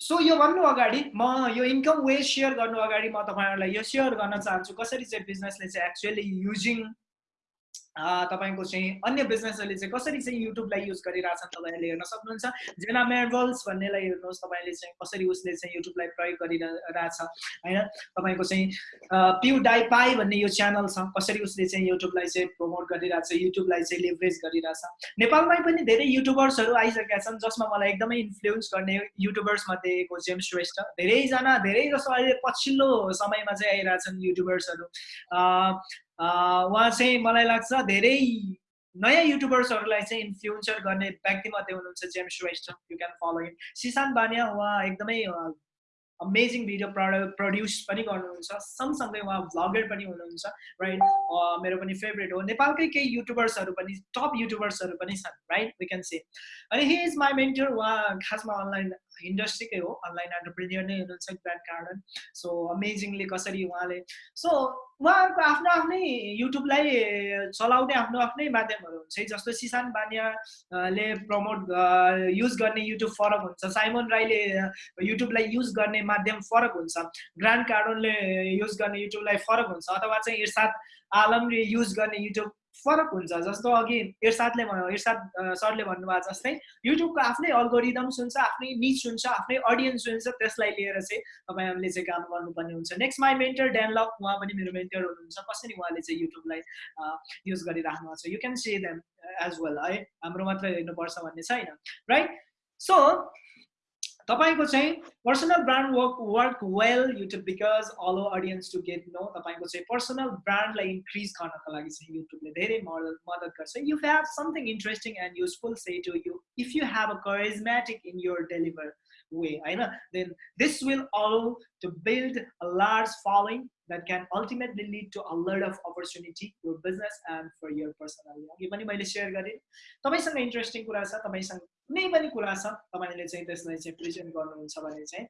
सो यो भन्नु अगाडि म यो इन्कम वे सेयर गर्नु अगाडि म तपाईँहरूलाई यो सेयर गर्न चाहन्छु। कसरी चाहिँ बिजनेसले चाहिँ एक्चुअली युजिङ तपाईँको चाहिँ अन्य बिजनेसहरूले चाहिँ कसरी चाहिँ युट्युबलाई युज गरिरहेछन् तपाईँहरूले हेर्न सक्नुहुन्छ। जेना मेर्बल्स भन्नेलाई हेर्नुहोस् तपाईँले चाहिँ कसरी उसले चाहिँ युट्युबलाई प्रयोग गरिरहेछ होइन? तपाईँको चाहिँ प्यु डाइ पाई भन्ने यो च्यानल छ कसरी उसले चाहिँ युट्युबलाई चाहिँ प्रमोट गरिरहेछ युट्युबलाई चाहिँ लेभरेज गरिरहेछ। नेपालमै पनि धेरै युट्युबर्सहरू आइसकेका छन् जसमा मलाई एकदमै इन्फ्लुएन्स गर्ने युट्युबर्स मध्ये एक हो जेम्स श्रेष्ठ धेरैजना धेरै जस्तो अहिले पछिल्लो समयमा चाहिँ आइरहेछन् युट्युबर्सहरू उहाँ चाहिँ मलाई लाग्छ धेरै नयाँ युट्युबर्सहरूलाई चाहिँ इन्फ्लुएन्सर गर्ने व्यक्तिमध्ये हुनुहुन्छ James Shrestha you can follow him Sisan Baniya उहाँ एकदमै अमेजिङ भिडियो प्रड प्रड्युस पनि गर्नुहुन्छ सँगसँगै उहाँ भ्लगर पनि हुनुहुन्छ राइट मेरो पनि फेभरेट हो। नेपालकै केही युट्युबर्सहरू पनि टप युट्युबर्सहरू पनि छन् राइट वी क्यान से अनि हि इज माई मेन्टर उहाँ खासमा अनलाइन इन्डस्ट्रीकै हो अनलाइन एन्टरप्रिनियर नै हुनुहुन्छ ग्रान्ड कार्डन सो अमेजिङली कसरी उहाँले सो उहाँहरूको आफ्नो आफ्नै युट्युबलाई चलाउने आफ्नो आफ्नै माध्यमहरू हुन्छ जस्तो सिसान बानियाले प्रमोट युज गर्ने युट्युब फरक हुन्छ साइमन राईले युट्युबलाई युज गर्ने माध्यम फरक हुन्छ ग्रान्ड कार्डनले युज गर्ने युट्युबलाई फरक हुन्छ अथवा चाहिँ इर्साद आलमले युज गर्ने युट्युब फरक हुन्छ जस्तो अघि इर्सादले भन्नु इर्साद सरले भन्नुभएको जस्तै युट्युबको आफ्नै अल्गोरिदम्स हुन्छ आफ्नै निच हुन्छ आफ्नै अडियन्स हुन्छ त्यसलाई लिएर चाहिँ तपाईँहरूले चाहिँ काम गर्नुपर्ने हुन्छ। नेक्स्ट माई मेन्टर ड्यानलक उहाँ पनि मेरो मेन्टर हुनुहुन्छ। कसरी उहाँले चाहिँ युट्युबलाई युज गरिराख्नु भएको छ? You can see them as well है? हाम्रो मात्रै हेर्नुपर्छ भन्ने छैन राइट सो तपाईँको चाहिँ personal brand work work well YouTube because allow audience to get know तपाईँको चाहिँ पर्सनल ब्रान्डलाई इन्क्रिज गर्नको लागि चाहिँ युट्युबले धेरै मदत मद्दत गर्छ. You have something interesting and useful say to you if you have a charismatic in your deliver way होइन then this will allow to build a large following that can ultimately lead to a lot of opportunity your business and for your personal अघि पनि मैले share गरेँ। तपाईँसँग interesting कुरा छ तपाईँसँग कुनै पनि कुरा छ तपाईँले चाहिँ त्यसलाई चाहिँ प्रेजेन्ट गर्नुहुन्छ भने चाहिँ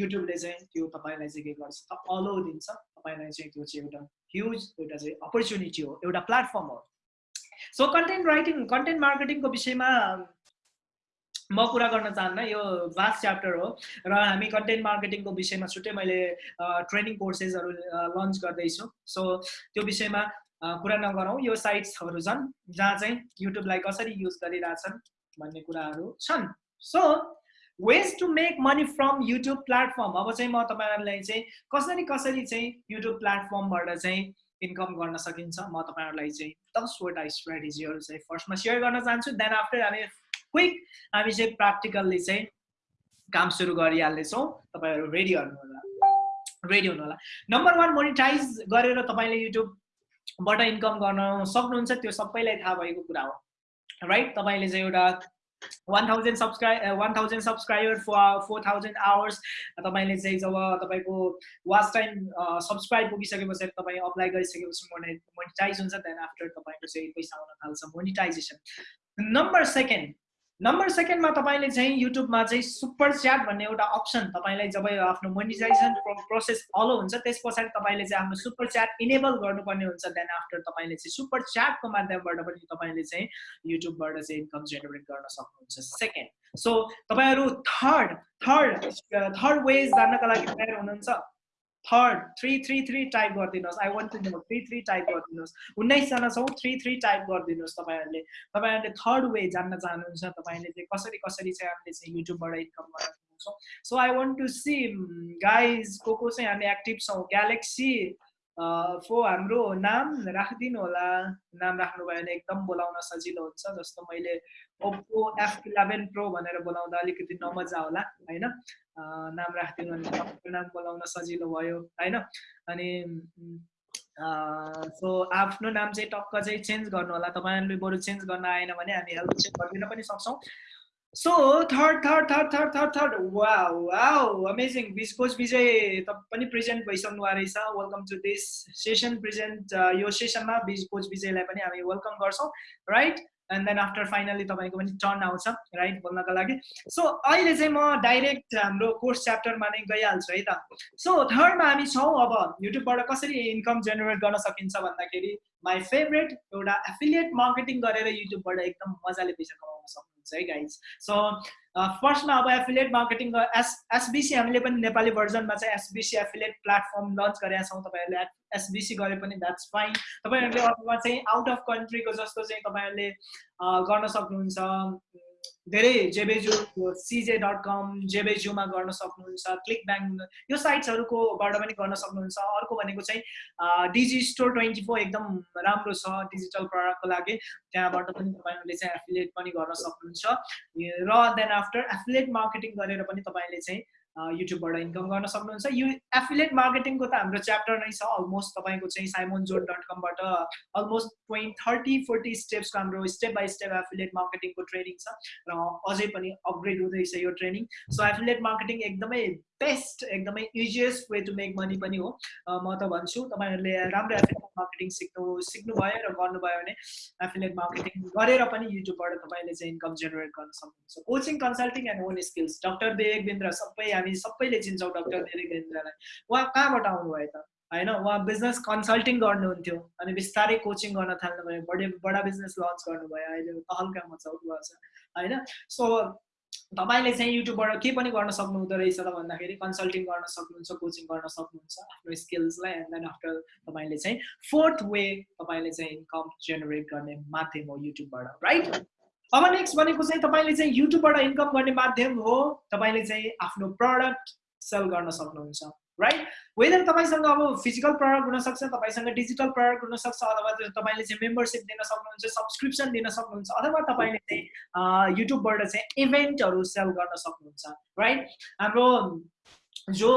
युट्युबले चाहिँ त्यो तपाईँलाई चाहिँ के गर्छ त अलो दिन्छ। तपाईँलाई चाहिँ त्यो चाहिँ एउटा ह्युज एउटा चाहिँ अपर्च्युनिटी हो एउटा प्लेटफर्म हो। सो कन्टेन्ट राइटिङ कन्टेन्ट मार्केटिङको विषयमा म कुरा गर्न चाहन्न यो भास्ट च्याप्टर हो र हामी कन्टेन्ट मार्केटिङको विषयमा छुट्टै मैले ट्रेनिङ कोर्सेसहरू लन्च गर्दैछु। सो त्यो विषयमा कुरा नगरौँ। यो साइट्सहरू छन् जहाँ चाहिँ युट्युबलाई कसरी युज गरिरहेछन्। भन्ने कुराहरू छन्। So ways to make money from YouTube platform अब चाहिँ म तपाईँहरूलाई चाहिँ कसरी कसरी चाहिँ युट्युब प्लेटफर्मबाट चाहिँ इन्कम गर्न सकिन्छ म तपाईँहरूलाई चाहिँ दसवटा स्ट्राटेजीहरू चाहिँ फर्स्टमा सेयर गर्न चाहन्छु। देन आफ्टर हामी क्विक हामी चाहिँ प्र्याक्टिकल्ली चाहिँ काम सुरु गरिहाल्नेछौँ। तपाईँहरू रेडी होला रेडी हुनु होला नम्बर वान मोनिटाइज गरेर तपाईँले युट्युबबाट इन्कम गर्न सक्नुहुन्छ। त्यो सबैलाई थाहा भएको कुरा हो। राइट तपाईँले चाहिँ एउटा one thousand subscribe one thousand subscriber four four thousand hours तपाईँले चाहिँ जब तपाईँको वाच टाइम सब्सक्राइब पुगिसके पछाडि तपाईँ अप्लाई गरिसकेपछि मोनि मोनिटाइज हुन्छ देन आफ्टर तपाईँको चाहिँ पैसा आउन थाल्छ मोनिटाइजेसन नम्बर सेकेन्ड नम्बर सेकेन्डमा तपाईँले चाहिँ युट्युबमा चाहिँ सुपर च्याट भन्ने एउटा अप्सन तपाईँलाई जब आफ्नो मोनिटाइजेसन प्रोसेस अलो हुन्छ त्यस पछाडि तपाईँले चाहिँ आफ्नो सुपर च्याट इनेबल गर्नुपर्ने हुन्छ. देन आफ्टर तपाईँले चाहिँ सुपर च्याटको माध्यमबाट पनि तपाईँले चाहिँ युट्युबबाट चाहिँ इन्कम जेनेरेट गर्न सक्नुहुन्छ। सेकेन्ड सो तपाईँहरू थर्ड थर्ड थर्ड वेज जान्नका लागि तयार हुनुहुन्छ। Third three three three type गरिदिनुहोस्। I want to know three three type गरिदिनुहोस्। उन्नाइसजना छौँ थ्री थ्री टाइप गरिदिनुहोस् तपाईँहरूले। तपाईँहरूले थर्ड वे जान्न चाहनुहुन्छ तपाईँले चाहिँ कसरी कसरी चाहिँ हामीले चाहिँ युट्युबबाट इन्कम गर्न so I want to see guys को को चाहिँ हामी एक्टिभ छौँ। ग्यालेक्सी फो हाम्रो नाम राखिदिनु होला। नाम राख्नुभयो भने एकदम बोलाउन सजिलो हुन्छ जस्तो मैले ओप्पो एफ इलेभेन प्रो भनेर बोलाउँदा अलिकति नमजा होला होइन नाम राखिदिनु भने तपाईँको नाम बोलाउन सजिलो भयो होइन अनि सो आफ्नो नाम चाहिँ टक्क चाहिँ चेन्ज गर्नु होला तपाईँहरूले बरु चेन्ज गर्न आएन भने हामी हेल्प चाहिँ गरिदिन पनि सक्छौँ so third third third third third third वा wow amazing biz coach Bijay पनि प्रेजेन्ट भइसक्नु रहेछ welcome to this session present यो सेसनमा बिस कोच विजयलाई पनि हामी वेलकम गर्छौँ right and then after finally तपाईँको पनि टर्न आउँछ राइट बोल्नको लागि। सो अहिले चाहिँ म डाइरेक्ट हाम्रो कोर्स च्याप्टरमा नै गइहाल्छु है त। सो थर्डमा हामी छौँ अब युट्युबबाट कसरी इन्कम जेनेरेट गर्न सकिन्छ भन्दाखेरि माई फेभरेट एउटा एफिलिएट मार्केटिङ गरेर युट्युबबाट एकदम मजाले पैसा कमाउन है गाइज सो फर्स्टमा अब एफिलिएट मार्केटिङ एस एसबिसी हामीले पनि नेपाली भर्जनमा चाहिँ एसबिसी एफिलिएट प्लेटफर्म लन्च गरेका छौँ। तपाईँहरूले एसबिसी गरे पनि द्याट्स फाइन तपाईँहरूले अथवा चाहिँ आउट अफ कन्ट्रीको जस्तो चाहिँ तपाईँहरूले अ, गर्न सक्नुहुन्छ। धेरै जेबेजु सिजे डट कम जेबेजुमा गर्न सक्नुहुन्छ क्लिक ब्याङ्क यो साइट्सहरूकोबाट पनि गर्न सक्नुहुन्छ। अर्को भनेको चाहिँ डिजी स्टोर ट्वेन्टी फोर एकदम राम्रो छ डिजिटल प्रडक्टको लागि। त्यहाँबाट पनि तपाईँहरूले चाहिँ एफिलिएट पनि गर्न सक्नुहुन्छ। र देन आफ्टर एफिलिएट मार्केटिङ गरेर पनि तपाईँले चाहिँ युट्युबबाट इन्कम गर्न सक्नुहुन्छ। यो एफिलिएट मार्केटिङको त हाम्रो च्याप्टर नै छ। अलमोस्ट तपाईँको चाहिँ साइमोन जोड डट कमबाट अलमोस्ट ट्वेन्टी थर्टी फोर्टी स्टेप्सको हाम्रो स्टेप बाई स्टेप एफिलिएट मार्केटिङको ट्रेनिङ छ। र अझै पनि अपग्रेड हुँदैछ यो ट्रेनिङ। सो एफिलिएट मार्केटिङ एकदमै बेस्ट एकदमै easiest way to make money पनि हो। म त भन्छु तपाईँहरूले राम्रो एफिलिएट मार्केटिङ सिक्नु सिक्नुभयो र गर्नुभयो भने एफिलिएट मार्केटिङ गरेर पनि युट्युबबाट तपाईँले चाहिँ इन्कम जेनेरेट गर्न सक्नुहुन्छ। Coaching consulting and own skills doctor Bindra सबै हामी सबैले चिन्छौँ डक्टर देवेक बिन्द्रलाई उहाँ कहाँबाट आउनुभयो त? होइन उहाँ बिजनेस कन्सल्टिङ गर्नुहुन्थ्यो अनि बिस्तारै कोचिङ गर्न थाल्नुभयो बडे बडा बिजनेस लन्च गर्नुभयो। अहिले तहल्कामा चल्नु भएको छ। होइन सो तपाईँले चाहिँ युट्युबबाट के पनि गर्न सक्नुहुँदो रहेछ त भन्दाखेरि कन्सल्टिङ गर्न सक्नुहुन्छ कोचिङ गर्न सक्नुहुन्छ आफ्नो स्किल्सलाई एन्ड देन आफ्टर तपाईँले चाहिँ फोर्थ वे तपाईँले चाहिँ इन्कम जेनेरेट गर्ने माध्यम हो युट्युबबाट राइट अब नेक्स्ट भनेको चाहिँ तपाईँले चाहिँ युट्युबबाट इन्कम गर्ने माध्यम हो तपाईँले चाहिँ आफ्नो प्रडक्ट सेल गर्न सक्नुहुन्छ। राइट वेदर तपाईँसँग अब फिजिकल प्रडक्ट हुनसक्छ तपाईँसँग डिजिटल प्रडक्ट हुनसक्छ अथवा तपाईँले चाहिँ मेम्बरसिप दिन सक्नुहुन्छ सब्सक्रिप्सन दिन सक्नुहुन्छ अथवा तपाईँले चाहिँ युट्युबबाट चाहिँ इभेन्टहरू सेल गर्न सक्नुहुन्छ राइट हाम्रो जो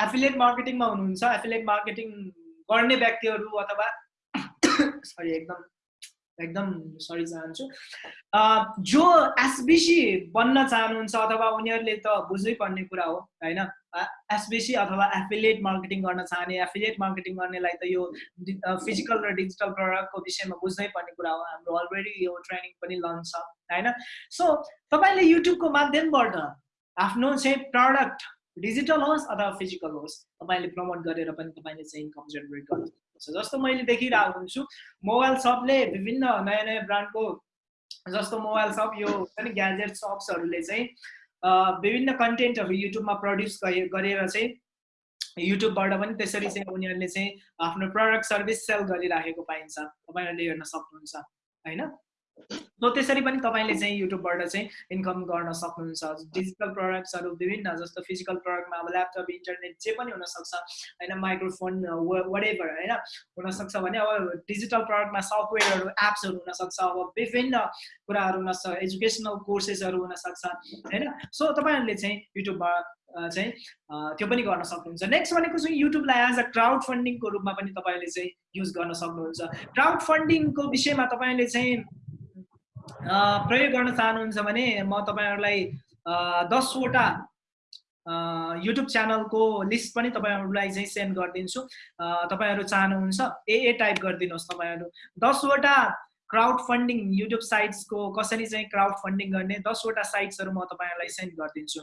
एफिलिएट मार्केटिङमा हुनुहुन्छ एफिलिएट मार्केटिङ गर्ने व्यक्तिहरू अथवा सरी एकदम एकदम सरी चाहन्छु जो एसबिसी बन्न चाहनुहुन्छ अथवा उनीहरूले त बुझ्नै पर्ने कुरा हो होइन? एसबिसी अथवा एफिलिएट मार्केटिङ गर्न चाहने एफिलिएट मार्केटिङ गर्नेलाई त यो फिजिकल र डिजिटल प्रडक्टको विषयमा बुझ्नै पर्ने कुरा हो। हाम्रो अलरेडी यो ट्रेनिङ पनि लन्च छ होइन? सो तपाईँले युट्युबको माध्यमबाट आफ्नो चाहिँ प्रडक्ट डिजिटल होस् अथवा फिजिकल होस् तपाईँले प्रमोट गरेर पनि तपाईँले चाहिँ इन्कम जेनेरेट गर्नु सक्नुहुन्छ। जस्तो मैले देखिरहेको हुन्छु मोबाइल सपले विभिन्न नयाँ नयाँ ब्रान्डको जस्तो मोबाइल सप यो हुन्छ ग्याजेट सप्सहरूले चाहिँ विभिन्न कन्टेन्टहरू युट्युबमा प्रड्युस गरेर चाहिँ युट्युबबाट पनि त्यसरी चाहिँ उनीहरूले चाहिँ आफ्नो प्रडक्ट सर्भिस सेल गरिराखेको पाइन्छ। तपाईँहरूले हेर्न सक्नुहुन्छ होइन? त्यसरी पनि तपाईँले चाहिँ युट्युबबाट चाहिँ इन्कम गर्न सक्नुहुन्छ। डिजिटल प्रडक्ट्सहरू विभिन्न जस्तो फिजिकल प्रडक्टमा अब ल्यापटप इन्टरनेट जे पनि हुनसक्छ होइन माइक्रोफोन वाट एभर होइन हुनसक्छ भने अब डिजिटल प्रडक्टमा सफ्टवेयरहरू एप्सहरू हुनसक्छ अब विभिन्न कुराहरू हुनसक्छ एजुकेसनल कोर्सेसहरू हुनसक्छ होइन। सो तपाईँहरूले चाहिँ युट्युबमा चाहिँ त्यो पनि गर्न सक्नुहुन्छ। नेक्स्ट भनेको चाहिँ युट्युबलाई एज अ क्राउड फन्डिङको रूपमा पनि तपाईँले चाहिँ युज गर्न सक्नुहुन्छ। क्राउड फन्डिङको विषयमा तपाईँले चाहिँ प्रयोग गर्न चाहनुहुन्छ भने म तपाईँहरूलाई दसवटा युट्युब च्यानलको लिस्ट पनि तपाईँहरूलाई चाहिँ सेन्ड गरिदिन्छु। तपाईँहरू चाहनुहुन्छ ए ए टाइप गरिदिनुहोस् तपाईँहरू। दसवटा क्राउड फन्डिङ युट्युब साइट्सको कसरी चाहिँ क्राउड फन्डिङ गर्ने दसवटा साइट्सहरू म तपाईँहरूलाई सेन्ड गरिदिन्छु।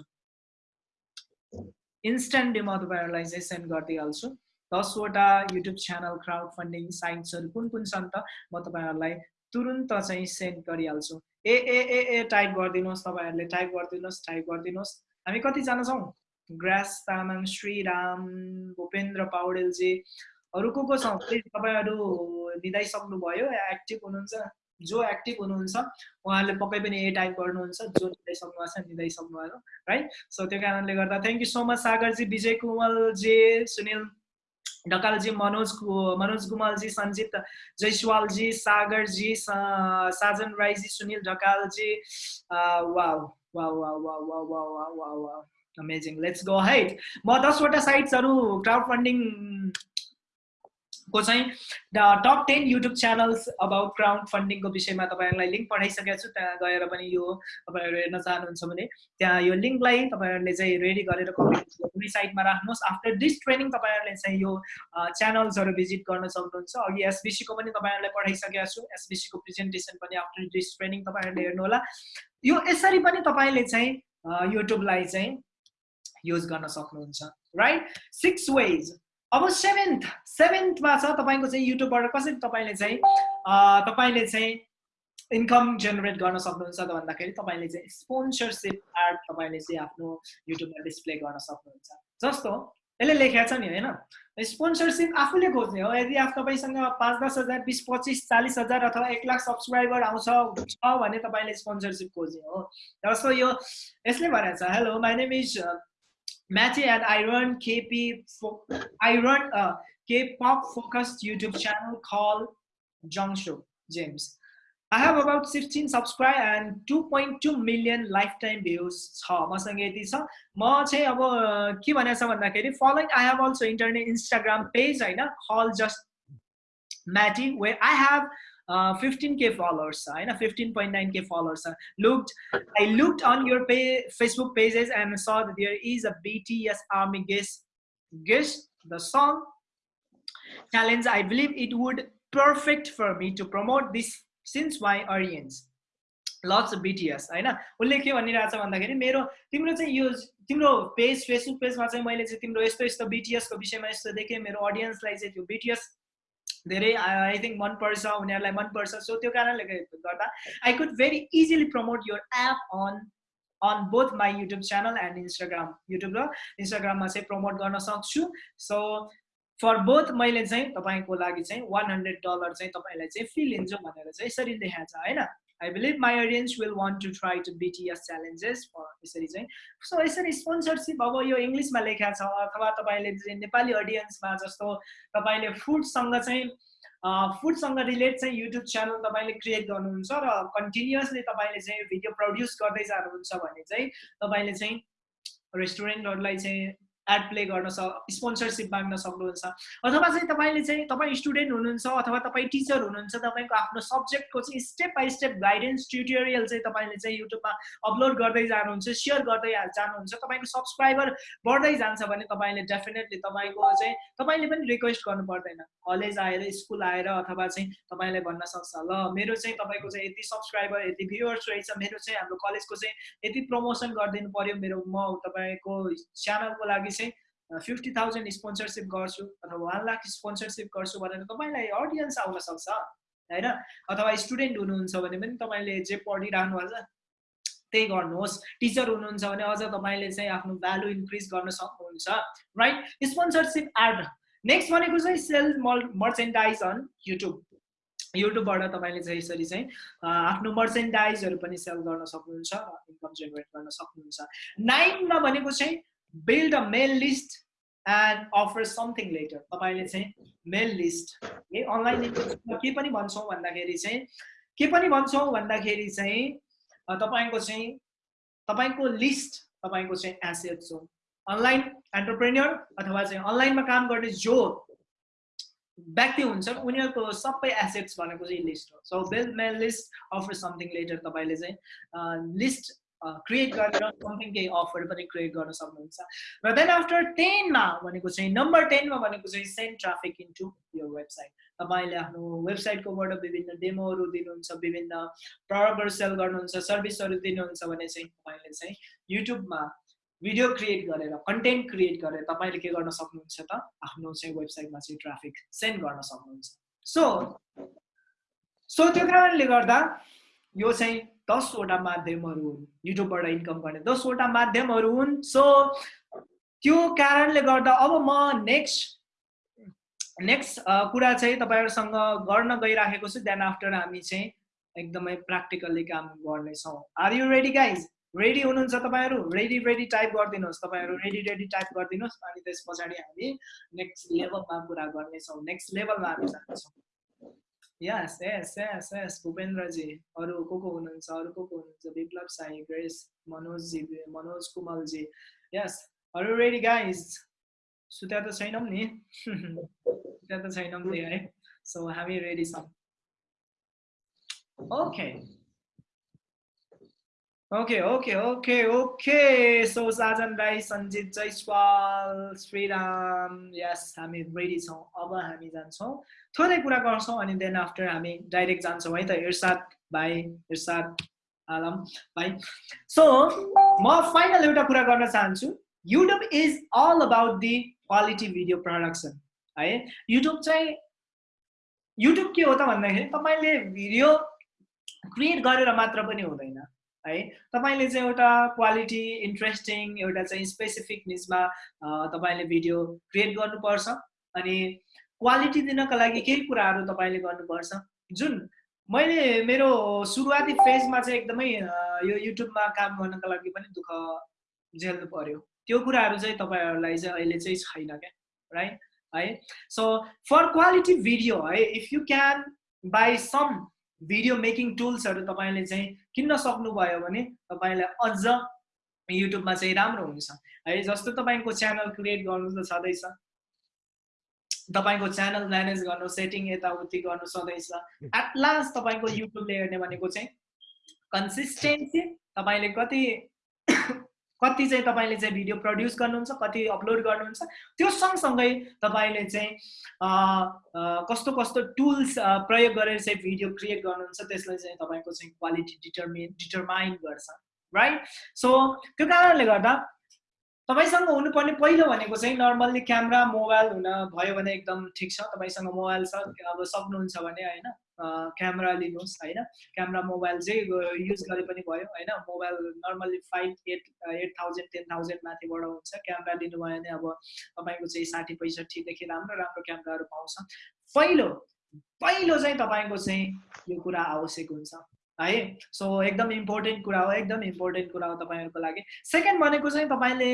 इन्स्ट्यान्टली म तपाईँहरूलाई चाहिँ सेन्ड गरिदिइहाल्छु। दसवटा युट्युब च्यानल क्राउड फन्डिङ साइट्सहरू कुन कुन छन् त म तपाईँहरूलाई तुरुन्त चाहिँ सेन्ड गरिहाल्छु। ए ए ए ए टाइप गरिदिनुहोस् तपाईँहरूले टाइप गरिदिनुहोस् टाइप गरिदिनुहोस्। हामी कतिजना छौँ? ग्रास तामाङ श्रीराम भूपेन्द्र पौडेलजी अरू को को छौँ? तपाईँहरू निधाइसक्नुभयो एक्टिभ हुनुहुन्छ। जो एक्टिभ हुनुहुन्छ उहाँहरूले पक्कै पनि ए टाइप गर्नुहुन्छ। जो निधाइसक्नु भएको छ निधाइसक्नु भयो राइट? सो त्यो कारणले गर्दा thank you so much Sagarji Bijay Kumalji Sunil Dhakalji Manoj Manoj गुमलजी Sanjit जयसवालजी Sagarji Sajan राईजी Sunil Dhakalji amazing let's go है म दसवटा साइट्सहरू क्राउड फन्डिङ को चाहिँ top ten YouTube channels about crowd फन्डिङको विषयमा तपाईँहरूलाई लिङ्क पठाइसकेको छु त्यहाँ गएर पनि यो तपाईँहरू हेर्न चाहनुहुन्छ भने। त्यहाँ यो लिङ्कलाई तपाईँहरूले चाहिँ रेडी गरेर कुनै साइटमा राख्नुहोस्। आफ्टर दिस ट्रेनिङ तपाईँहरूले चाहिँ यो च्यानल्सहरू भिजिट गर्न सक्नुहुन्छ। अघि एसबिसीको पनि तपाईँहरूलाई पठाइसकेको छु। एसबिसीको प्रेजेन्टेसन पनि आफ्टर दिस ट्रेनिङ तपाईँहरूले हेर्नुहोला यो यसरी पनि तपाईँले चाहिँ युट्युबलाई चाहिँ युज गर्न सक्नुहुन्छ। राइट? Six ways. अब सेभेन्थ सेभेन्थमा छ तपाईँको चाहिँ युट्युबबाट कसरी तपाईँले चाहिँ तपाईँले चाहिँ इन्कम जेनेरेट गर्न सक्नुहुन्छ त भन्दाखेरि तपाईँले चाहिँ स्पोन्सरसिप एड तपाईँले चाहिँ आफ्नो युट्युबमा डिस्प्ले गर्न सक्नुहुन्छ। जस्तो यसले लेखेको छ नि होइन स्पोन्सरसिप आफूले खोज्ने हो। यदि तपाईँसँग पाँच दस हजार बिस पच्चिस चालिस हजार अथवा एक लाख सब्सक्राइबर आउँछ छ भने तपाईँले स्पोन्सरसिप खोज्ने हो। जस्तो यो यसले भनेको छ hello my name is Matty and I run KP, I run a K-pop focused YouTube channel called Show James. I have about 16 subscribe and 2.2 million lifetime views छ मसँग यति छ म चाहिँ अब के भनेको छ भन्दाखेरि following I have also internet Instagram page होइन called just Matty way I have uh, 15k followers I know 15.9k followers looked i looked on your pay, facebook pages and saw that there is a bts army guest guest the song challenge i believe it would perfect for me to promote this since my audience lots BTS होइन उसले के भनिरहेछ भन्दाखेरि मेरो तिम्रो चाहिँ यो तिम्रो page Facebook पेजमा चाहिँ मैले चाहिँ तिम्रो यस्तो यस्तो बिटिएसको विषयमा यस्तो देखेँ मेरो अडियन्सलाई चाहिँ त्यो बिटिएस धेरै आई थिङ्क मनपर्छ उनीहरूलाई मनपर्छ। सो त्यो कारणले गर्दा I could very easily promote your app on on both my YouTube channel and Instagram YouTube र इन्स्टाग्राममा चाहिँ प्रमोट गर्न सक्छु। सो फर बोथ मैले चाहिँ तपाईँको लागि चाहिँ वान हन्ड्रेड डलर चाहिँ तपाईँलाई चाहिँ फी लिन्छु भनेर चाहिँ यसरी देखाएको छ होइन? I believe my audience will want to try to BTS challenges यसरी चाहिँ सो यसरी स्पोन्सरसिप अब यो इङ्ग्लिसमा लेखा छ अथवा तपाईँले चाहिँ नेपाली अडियन्समा जस्तो तपाईँले फुडसँग चाहिँ फुडसँग रिलेट चाहिँ युट्युब च्यानल तपाईँले क्रिएट गर्नुहुन्छ र कन्टिन्युसली तपाईँले चाहिँ भिडियो प्रड्युस गर्दै जानुहुन्छ भने चाहिँ तपाईँले चाहिँ रेस्टुरेन्टहरूलाई चाहिँ एड प्ले गर्न सक् स्पोन्सरसिप माग्न सक्नुहुन्छ। अथवा चाहिँ तपाईँले चाहिँ तपाईँ स्टुडेन्ट हुनुहुन्छ अथवा तपाईँ टिचर हुनुहुन्छ तपाईँको आफ्नो सब्जेक्टको चाहिँ step by step guidance tutorial चाहिँ तपाईँले चाहिँ युट्युबमा अपलोड गर्दै जानुहुन्छ सेयर गर्दै जानुहुन्छ तपाईँको सब्सक्राइबर बढ्दै जान्छ भने तपाईँले डेफिनेटली तपाईँको चाहिँ तपाईँले पनि रिक्वेस्ट गर्नु पर्दैन। कलेज आएर स्कुल आएर अथवा चाहिँ तपाईँले भन्न सक्छ ल मेरो चाहिँ तपाईँको चाहिँ यति सब्सक्राइबर यति भ्युवर्स रहेछ मेरो चाहिँ हाम्रो कलेजको चाहिँ यति प्रमोसन गरिदिनु पर्यो मेरो म तपाईँको च्यानलको लागि चाहिँ फिफ्टी थाउजन्ड स्पोन्सरसिप गर्छु अथवा वान लाख स्पोन्सरसिप गर्छु भनेर तपाईँलाई अडियन्स आउन सक्छ होइन? अथवा स्टुडेन्ट हुनुहुन्छ भने पनि तपाईँले जे पढिरहनु भएको छ त्यही गर्नुहोस्। टिचर हुनुहुन्छ भने अझ तपाईँले चाहिँ आफ्नो भ्यालु इन्क्रिज गर्न सक्नुहुन्छ राइट स्पोन्सरसिप एड नेक्स्ट भनेको चाहिँ सेल मर्चेन्डाइज अन युट्युब युट्युबबाट तपाईँले चाहिँ यसरी चाहिँ आफ्नो मर्चेन्डाइजहरू पनि सेल गर्न सक्नुहुन्छ इन्कम जेनेरेट गर्न सक्नुहुन्छ। नाइनमा भनेको चाहिँ build a mail list and offer something letter तपाईँले चाहिँ मेल लिस्ट है अनलाइन के पनि भन्छौँ भन्दाखेरि चाहिँ के पनि भन्छौँ भन्दाखेरि चाहिँ तपाईँको चाहिँ तपाईँको लिस्ट तपाईँको चाहिँ एसेट्स हो। अनलाइन एन्टरप्रेन्यर अथवा चाहिँ अनलाइनमा काम गर्ने जो व्यक्ति हुन्छन् उनीहरूको सबै एसेट्स भनेको चाहिँ लिस्ट हो। So build mail list offer something letter तपाईँले चाहिँ लिस्ट क्रिएट गरेर समथिङ केही अफर पनि क्रिएट गर्न सक्नुहुन्छ। र देन आफ्टर टेनमा भनेको चाहिँ नम्बर टेनमा भनेको चाहिँ सेन्ड ट्राफिक इन्टु यो वेबसाइट तपाईँले आफ्नो वेबसाइटकोबाट विभिन्न डेमोहरू दिनुहुन्छ विभिन्न प्रडक्टहरू सेल गर्नुहुन्छ सर्भिसहरू दिनुहुन्छ भने चाहिँ तपाईँले चाहिँ युट्युबमा भिडियो क्रिएट गरेर कन्टेन्ट क्रिएट गरेर तपाईँले के गर्न सक्नुहुन्छ त? आफ्नो चाहिँ वेबसाइटमा चाहिँ ट्राफिक सेन्ड गर्न सक्नुहुन्छ। सो सो त्यो कारणले गर्दा यो चाहिँ दसवटा माध्यमहरू युट्युबबाट इन्कम गर्ने दसवटा माध्यमहरू हुन्। सो त्यो कारणले गर्दा अब म नेक्स्ट नेक्स्ट कुरा चाहिँ तपाईँहरूसँग गर्न गइराखेको छु। देन आफ्टर हामी चाहिँ एकदमै प्र्याक्टिकल्ली काम गर्नेछौँ। Are you ready guys ready हुनुहुन्छ तपाईँहरू? रेडी रेडी टाइप गरिदिनुहोस् तपाईँहरू। रेडी रेडी टाइप गरिदिनुहोस्। अनि त्यस पछाडि हामी नेक्स्ट लेभलमा कुरा गर्नेछौँ। नेक्स्ट लेभलमा हामी जानेछौँ। यस यस यस यस भूपेन्द्रजी अरू को को हुनुहुन्छ अरू को को हुनुहुन्छ विप्लव साई ग्रेस मनोजजी मनोज कुमलजी यस अरू रेडी गाइज सुत्या त छैनौँ नि सुत्या त छैनौँ नि है सो हामी रेडी छौँ okay okay okay okay okay so Sajan Rai Sanjit Jaiswal Shriram yes हामी रेडी छौँ। अब हामी जान्छौँ। थोरै कुरा गर्छौँ अनि देन आफ्टर हामी डाइरेक्ट जान्छौँ है त। इर्साद भाइ इर्साद आलम भाइ। सो म फाइनल एउटा कुरा गर्न चाहन्छु। YouTube is all about the quality video production है? युट्युब चाहिँ युट्युब के हो त भन्दाखेरि तपाईँले भिडियो क्रिएट गरेर मात्र पनि हुँदैन। है। तपाईँले चाहिँ एउटा क्वालिटी इन्ट्रेस्टिङ एउटा चाहिँ स्पेसिफिक निजमा तपाईँले भिडियो क्रिएट गर्नुपर्छ अनि क्वालिटी दिनको लागि केही कुराहरू तपाईँले गर्नुपर्छ। जुन मैले मेरो सुरुवाती फेजमा चाहिँ एकदमै यो युट्युबमा काम गर्नको लागि पनि दुःख झेल्नु पर्यो। त्यो कुराहरू चाहिँ तपाईँहरूलाई चाहिँ अहिले चाहिँ छैन क्या राइट है। सो फर क्वालिटी भिडियो है if you can buy some video making टुल्सहरू तपाईँले चाहिँ किन्न सक्नुभयो भने तपाईँलाई अझ युट्युबमा चाहिँ राम्रो हुन्छ। है जस्तो तपाईँको च्यानल क्रिएट गर्नु त छँदैछ। तपाईँको च्यानल म्यानेज गर्नु सेटिङ यताउति गर्नु सधैँछ एट लास्ट तपाईँको युट्युबले हेर्ने भनेको चाहिँ कन्सिस्टेन्सी तपाईँले कति कति चाहिँ तपाईँले चाहिँ भिडियो प्रड्युस गर्नुहुन्छ कति अपलोड गर्नुहुन्छ त्यो सँगसँगै तपाईँले चाहिँ कस्तो कस्तो टुल्स प्रयोग गरेर चाहिँ भिडियो क्रिएट गर्नुहुन्छ त्यसलाई चाहिँ तपाईँको चाहिँ क्वालिटी डिटर्मिन डिटर्माइन गर्छ राइट सो त्यो कारणले गर्दा तपाईँसँग हुनुपर्ने पहिलो भनेको चाहिँ नर्मल्ली क्यामेरा मोबाइल हुन भयो भने एकदम ठिक छ। तपाईँसँग मोबाइल छ अब सक्नुहुन्छ भने होइन क्यामेरा लिनुहोस् होइन। क्यामेरा मोबाइल चाहिँ युज गरे पनि भयो होइन। Mobile normally five eight eight thousand ten thousand माथिबाट हुन्छ। क्यामेरा लिनुभयो भने अब तपाईँको चाहिँ साठी पैँसठीदेखि राम्रो राम्रो क्यामेराहरू पाउँछ। पहिलो पहिलो चाहिँ तपाईँको चाहिँ यो कुरा आवश्यक हुन्छ। है? सो एकदम इम्पोर्टेन्ट कुरा हो एकदम इम्पोर्टेन्ट कुरा हो तपाईँहरूको लागि। सेकेन्ड भनेको चाहिँ तपाईँले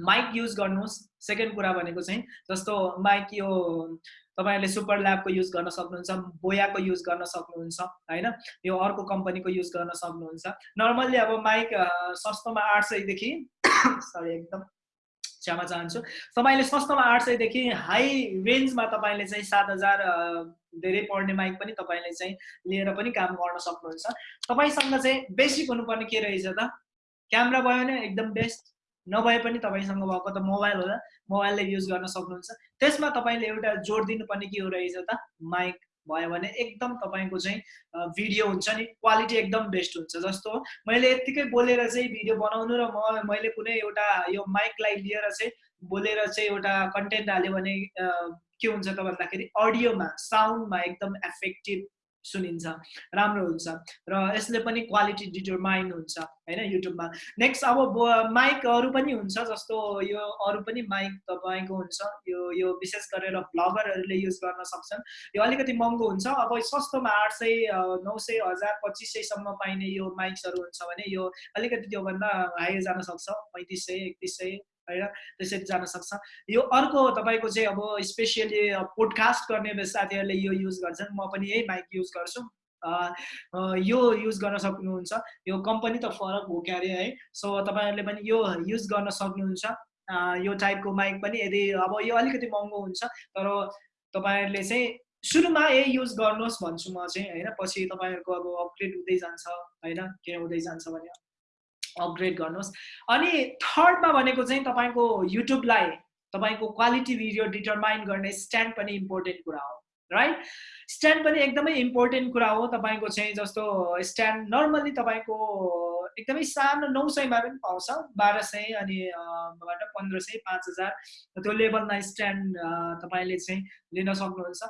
माइक युज गर्नुहोस्। सेकेन्ड कुरा भनेको चाहिँ जस्तो माइक यो तपाईँहरूले सुपर ल्याबको युज गर्न सक्नुहुन्छ बोयाको युज गर्न सक्नुहुन्छ होइन? यो अर्को कम्पनीको युज गर्न सक्नुहुन्छ। नर्मल्ली अब माइक सस्तोमा आठ सयदेखि सरी एकदम क्षमा चाहन्छु तपाईँले सस्तोमा आठ सयदेखि हाई रेन्जमा तपाईँले चाहिँ सात हजार धेरै पढ्ने माइक पनि तपाईँले चाहिँ लिएर पनि काम गर्न सक्नुहुन्छ। तपाईँसँग चाहिँ बेसिक हुनुपर्ने के रहेछ त? क्यामेरा भयो भने एकदम बेस्ट। नभए पनि तपाईँसँग भएको त मोबाइल होला मोबाइलले युज गर्न सक्नुहुन्छ। त्यसमा तपाईँले एउटा जोड दिनुपर्ने के हो रहेछ त? माइक। भयो भने एकदम तपाईँको चाहिँ भिडियो हुन्छ नि क्वालिटी एकदम बेस्ट हुन्छ जस्तो मैले यत्तिकै बोलेर चाहिँ भिडियो बनाउनु र म मैले कुनै एउटा यो माइकलाई लिएर चाहिँ बोलेर चाहिँ एउटा कन्टेन्ट हाल्यो भने के हुन्छ त भन्दाखेरि अडियोमा साउन्डमा एकदम एफेक्टिभ सुनिन्छ राम्रो हुन्छ र यसले पनि क्वालिटी डिटरमाइन हुन्छ होइन युट्युबमा नेक्स्ट अब माइकहरू पनि हुन्छ जस्तो यो अरू पनि माइक तपाईँको हुन्छ यो यो विशेष गरेर भ्लगरहरूले युज गर्न सक्छन्। यो अलिकति महँगो हुन्छ अब सस्तोमा आठ सय नौ सय हजार पच्चिस सयसम्म पाइने यो माइक्सहरू हुन्छ भने यो अलिकति त्योभन्दा हाई जान सक्छ पैँतिस सय एकतिस सय। होइन त्यसरी जान सक्छ। यो अर्को तपाईँको चाहिँ अब स्पेसियली पोडकास्ट गर्ने साथीहरूले यो युज गर्छन् म पनि यही माइक युज गर्छु। यो युज गर्न सक्नुहुन्छ। यो कम्पनी त फरक हो क्यारे है। सो तपाईँहरूले पनि यो युज गर्न सक्नुहुन्छ। यो टाइपको माइक पनि यदि अब यो अलिकति महँगो हुन्छ तर तपाईँहरूले चाहिँ सुरुमा यही युज गर्नुहोस् भन्छु म चाहिँ होइन? पछि तपाईँहरूको अब अपग्रेड हुँदै जान्छ होइन? के हुँदै जान्छ भने। अपग्रेड गर्नुहोस्। अनि थर्डमा भनेको चाहिँ तपाईँको युट्युबलाई तपाईँको क्वालिटी भिडियो डिटरमाइन गर्ने स्ट्यान्ड पनि इम्पोर्टेन्ट कुरा हो राइट स्ट्यान्ड पनि एकदमै इम्पोर्टेन्ट कुरा हो तपाईँको चाहिँ जस्तो स्ट्यान्ड नर्मल्ली तपाईँको एकदमै सानो नौ सयमा पनि पाउँछ बाह्र सय अनि पन्ध्र सय पाँच हजार। त्यो लेभलमा स्ट्यान्ड तपाईँले चाहिँ लिन सक्नुहुन्छ।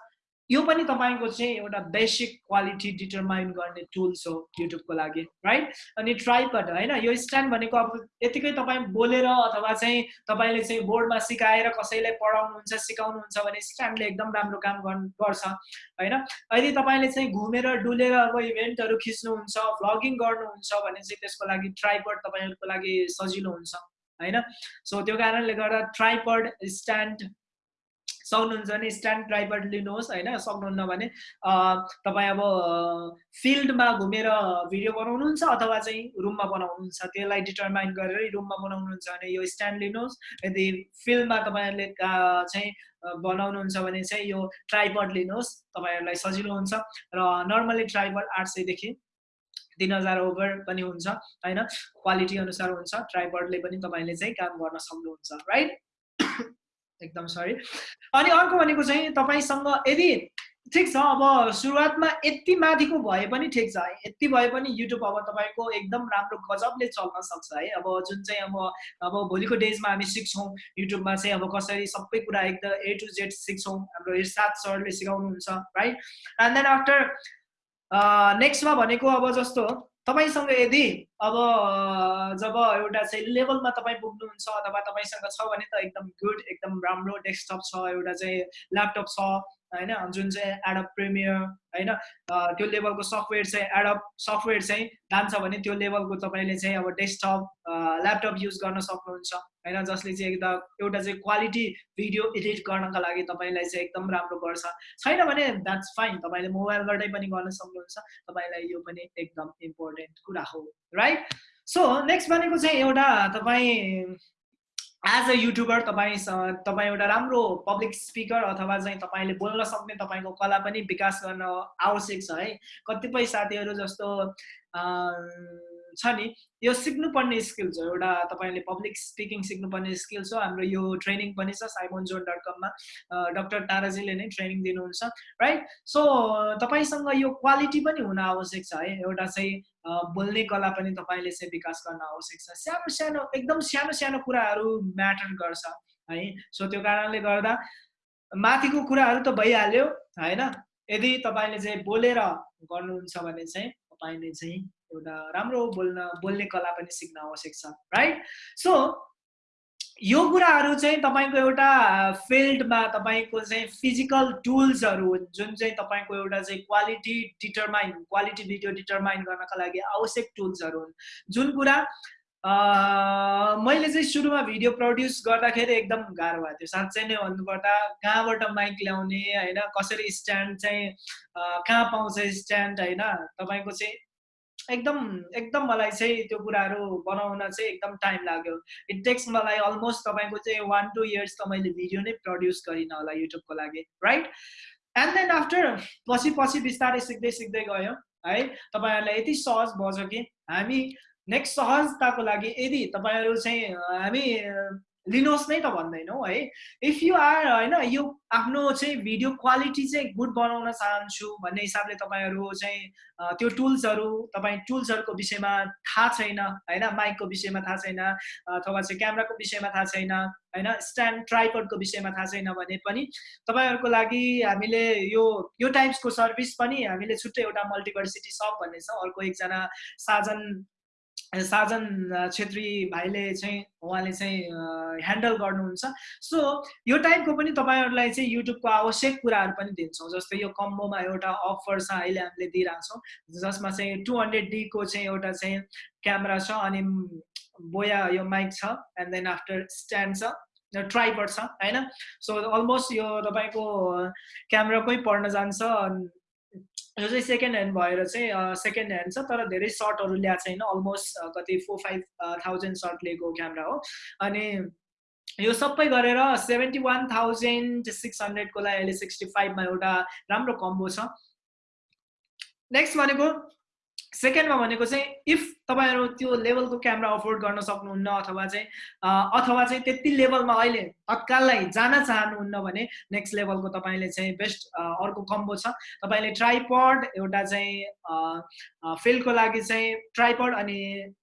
यो पनि तपाईँको चाहिँ एउटा बेसिक क्वालिटी डिटरमाइन गर्ने टुल्स हो युट्युबको लागि राइट अनि ट्राइपड होइन? यो स्ट्यान्ड भनेको अब यतिकै तपाईँ बोलेर अथवा चाहिँ तपाईँले चाहिँ बोर्डमा सिकाएर कसैलाई पढाउनुहुन्छ सिकाउनुहुन्छ भने स्ट्यान्डले एकदम राम्रो काम गर्छ होइन? यदि तपाईँले चाहिँ घुमेर डुलेर अब इभेन्टहरू खिच्नुहुन्छ भ्लगिङ गर्नुहुन्छ भने चाहिँ त्यसको लागि ट्राइपड तपाईँहरूको लागि सजिलो हुन्छ होइन? सो त्यो कारणले गर्दा ट्राइपड स्ट्यान्ड सक्नुहुन्छ भने स्ट्यान्ड ड्राइभर लिनुहोस् होइन? सक्नुहुन्न भने तपाईँ अब फिल्डमा घुमेर भिडियो बनाउनुहुन्छ अथवा चाहिँ रुममा बनाउनुहुन्छ? त्यसलाई डिटर्माइन गरेर रुममा बनाउनुहुन्छ भने यो स्ट्यान्ड लिनुहोस्। यदि फिल्डमा तपाईँहरूले चाहिँ बनाउनुहुन्छ भने चाहिँ यो ट्राइपड लिनुहोस्। तपाईँहरूलाई सजिलो हुन्छ। र नर्मली ट्राइपड आठ सयदेखि तिन हजार ओभर पनि हुन्छ होइन? क्वालिटी अनुसार हुन्छ। ट्राइपडले पनि तपाईँले चाहिँ काम गर्न सक्नुहुन्छ राइट? एकदम सरी अनि अर्को भनेको चाहिँ तपाईँसँग यदि ठिक छ अब सुरुवातमा यति माथिको भए पनि ठिक छ यति भए पनि युट्युब अब तपाईँको एकदम राम्रो गजबले चल्न सक्छ है। अब जुन चाहिँ अब अब भोलिको डेजमा हामी सिक्छौँ युट्युबमा चाहिँ अब कसरी सबै कुरा एकदम ए टु जेड सिक्छौँ हाम्रो इर्साद सरले सिकाउनुहुन्छ राइट एन्ड देन आफ्टर नेक्स्टमा भनेको अब जस्तो तपाईँसँग यदि अब जब एउटा चाहिँ लेभलमा तपाईँ पुग्नुहुन्छ अथवा तपाईँसँग छ भने त एकदम गुड एकदम राम्रो डेस्कटप छ एउटा चाहिँ ल्यापटप छ होइन? जुन चाहिँ एडप प्रिमियर होइन? त्यो लेभलको सफ्टवेयर चाहिँ एडप सफ्टवेयर चाहिँ जान्छ भने त्यो लेभलको तपाईँले चाहिँ अब डेस्कटप ल्यापटप युज गर्न सक्नुहुन्छ होइन? जसले चाहिँ एकदम एउटा चाहिँ क्वालिटी भिडियो एडिट गर्नका लागि तपाईँलाई चाहिँ एकदम राम्रो गर्छ। छैन भने द्याट्स फाइन तपाईँले मोबाइलबाटै पनि गर्न सक्नुहुन्छ तपाईँलाई यो पनि एकदम इम्पोर्टेन्ट कुरा हो राइट सो नेक्स्ट भनेको चाहिँ एउटा तपाईँ एज अ युट्युबर तपाईँ तपाईँ एउटा राम्रो पब्लिक स्पिकर अथवा चाहिँ तपाईँले बोल्न सक्ने तपाईँको कला पनि विकास गर्न आवश्यक छ है। कतिपय साथीहरू जस्तो छ नि यो सिक्नुपर्ने स्किल्स हो। एउटा तपाईँले पब्लिक स्पिकिङ सिक्नुपर्ने स्किल्स हो। हाम्रो यो ट्रेनिङ पनि छ साइमोन जोन डट कममा। डक्टर ताराजीले नै ट्रेनिङ दिनुहुन्छ राइट सो तपाईँसँग यो क्वालिटी पनि हुन आवश्यक छ है। एउटा चाहिँ बोल्ने कला पनि तपाईँले चाहिँ विकास गर्न आवश्यक छ। सानो सानो एकदम सानो सानो कुराहरू म्याटर गर्छ है। सो त्यो कारणले गर्दा माथिको कुराहरू त भइहाल्यो होइन? यदि तपाईँले चाहिँ बोलेर गर्नुहुन्छ भने चाहिँ तपाईँले चाहिँ एउटा राम्रो बोल्न बोल्ने कला पनि सिक्न आवश्यक छ राइट सो यो कुराहरू चाहिँ तपाईँको एउटा फिल्डमा तपाईँको चाहिँ फिजिकल टुल्सहरू जुन चाहिँ तपाईँको एउटा चाहिँ quality determine quality video determine गर्नका लागि आवश्यक टुल्सहरू हुन्। जुन कुरा मैले चाहिँ सुरुमा भिडियो प्रड्युस गर्दाखेरि एकदम गाह्रो भएको थियो। साँच्चै नै भन्नुपर्दा कहाँबाट माइक ल्याउने होइन कसरी स्ट्यान्ड चाहिँ कहाँ पाउँछ स्ट्यान्ड होइन तपाईँको चाहिँ एकदम एकदम मलाई चाहिँ त्यो कुराहरू बनाउन चाहिँ एकदम टाइम लाग्यो। इट टेक्स मलाई अलमोस्ट तपाईँको चाहिँ वान टू इयर्स त मैले भिडियो नै प्रड्युस गरिनँ होला युट्युबको लागि राइट एन्ड देन आफ्टर पछि पछि बिस्तारै सिक्दै सिक्दै गयो है? तपाईँहरूलाई यति सहज भयो कि हामी नेक्स्ट सहजताको लागि यदि तपाईँहरू चाहिँ हामी लिनुहोस् नै त भन्दैनौँ है इफ यु आर होइन यो आफ्नो चाहिँ भिडियो क्वालिटी चाहिँ गुड बनाउन चाहन्छु भन्ने हिसाबले तपाईँहरू चाहिँ त्यो टुल्सहरू तपाईँ टुल्सहरूको विषयमा थाहा छैन होइन माइकको विषयमा थाहा छैन अथवा चाहिँ क्यामराको विषयमा थाहा छैन होइन स्ट्यान्ड ट्राइपडको विषयमा थाहा छैन भने पनि तपाईँहरूको लागि हामीले यो यो टाइप्सको सर्भिस पनि हामीले छुट्टै एउटा मल्टिभर्सिटी सप भन्ने छ। अर्को एकजना साजन साजन छेत्री भाइले चाहिँ उहाँले चाहिँ ह्यान्डल गर्नुहुन्छ। सो यो टाइपको पनि तपाईँहरूलाई चाहिँ युट्युबको आवश्यक कुराहरू पनि दिन्छौँ। जस्तै यो कम्बोमा एउटा अफर छ अहिले हामीले दिइरहेछौँ जसमा चाहिँ टु हन्ड्रेड डीको चाहिँ एउटा चाहिँ क्यामेरा छ अनि बोया यो माइक छ एन्ड देन आफ्टर स्ट्यान्ड छ ट्राइपड छ होइन? सो अलमोस्ट यो तपाईँको क्यामेराकै पर्न जान्छ। यो चाहिँ सेकेन्ड ह्यान्ड भएर चाहिँ सेकेन्ड ह्यान्ड छ तर धेरै सर्टहरू ल्याएको छैन। अलमोस्ट कति फोर फाइभ थाउजन्ड सर्ट लिएको क्यामेरा हो। अनि यो सबै गरेर सेभेन्टी वान थाउजन्ड सिक्स हन्ड्रेडको लागि अहिले सिक्सटी फाइभमा एउटा राम्रो कम्बो छ। नेक्स्ट भनेको सेकेन्डमा भनेको चाहिँ इफ तपाईँहरू त्यो लेभलको क्यामेरा अफोर्ड गर्न सक्नुहुन्न अथवा चाहिँ अथवा चाहिँ त्यति लेभलमा अहिले तत्काललाई जान चाहनुहुन्न भने नेक्स्ट लेभलको तपाईँले चाहिँ बेस्ट अर्को कम्बो छ। तपाईँले ट्राइपड एउटा चाहिँ फिल्डको लागि चाहिँ ट्राइपड अनि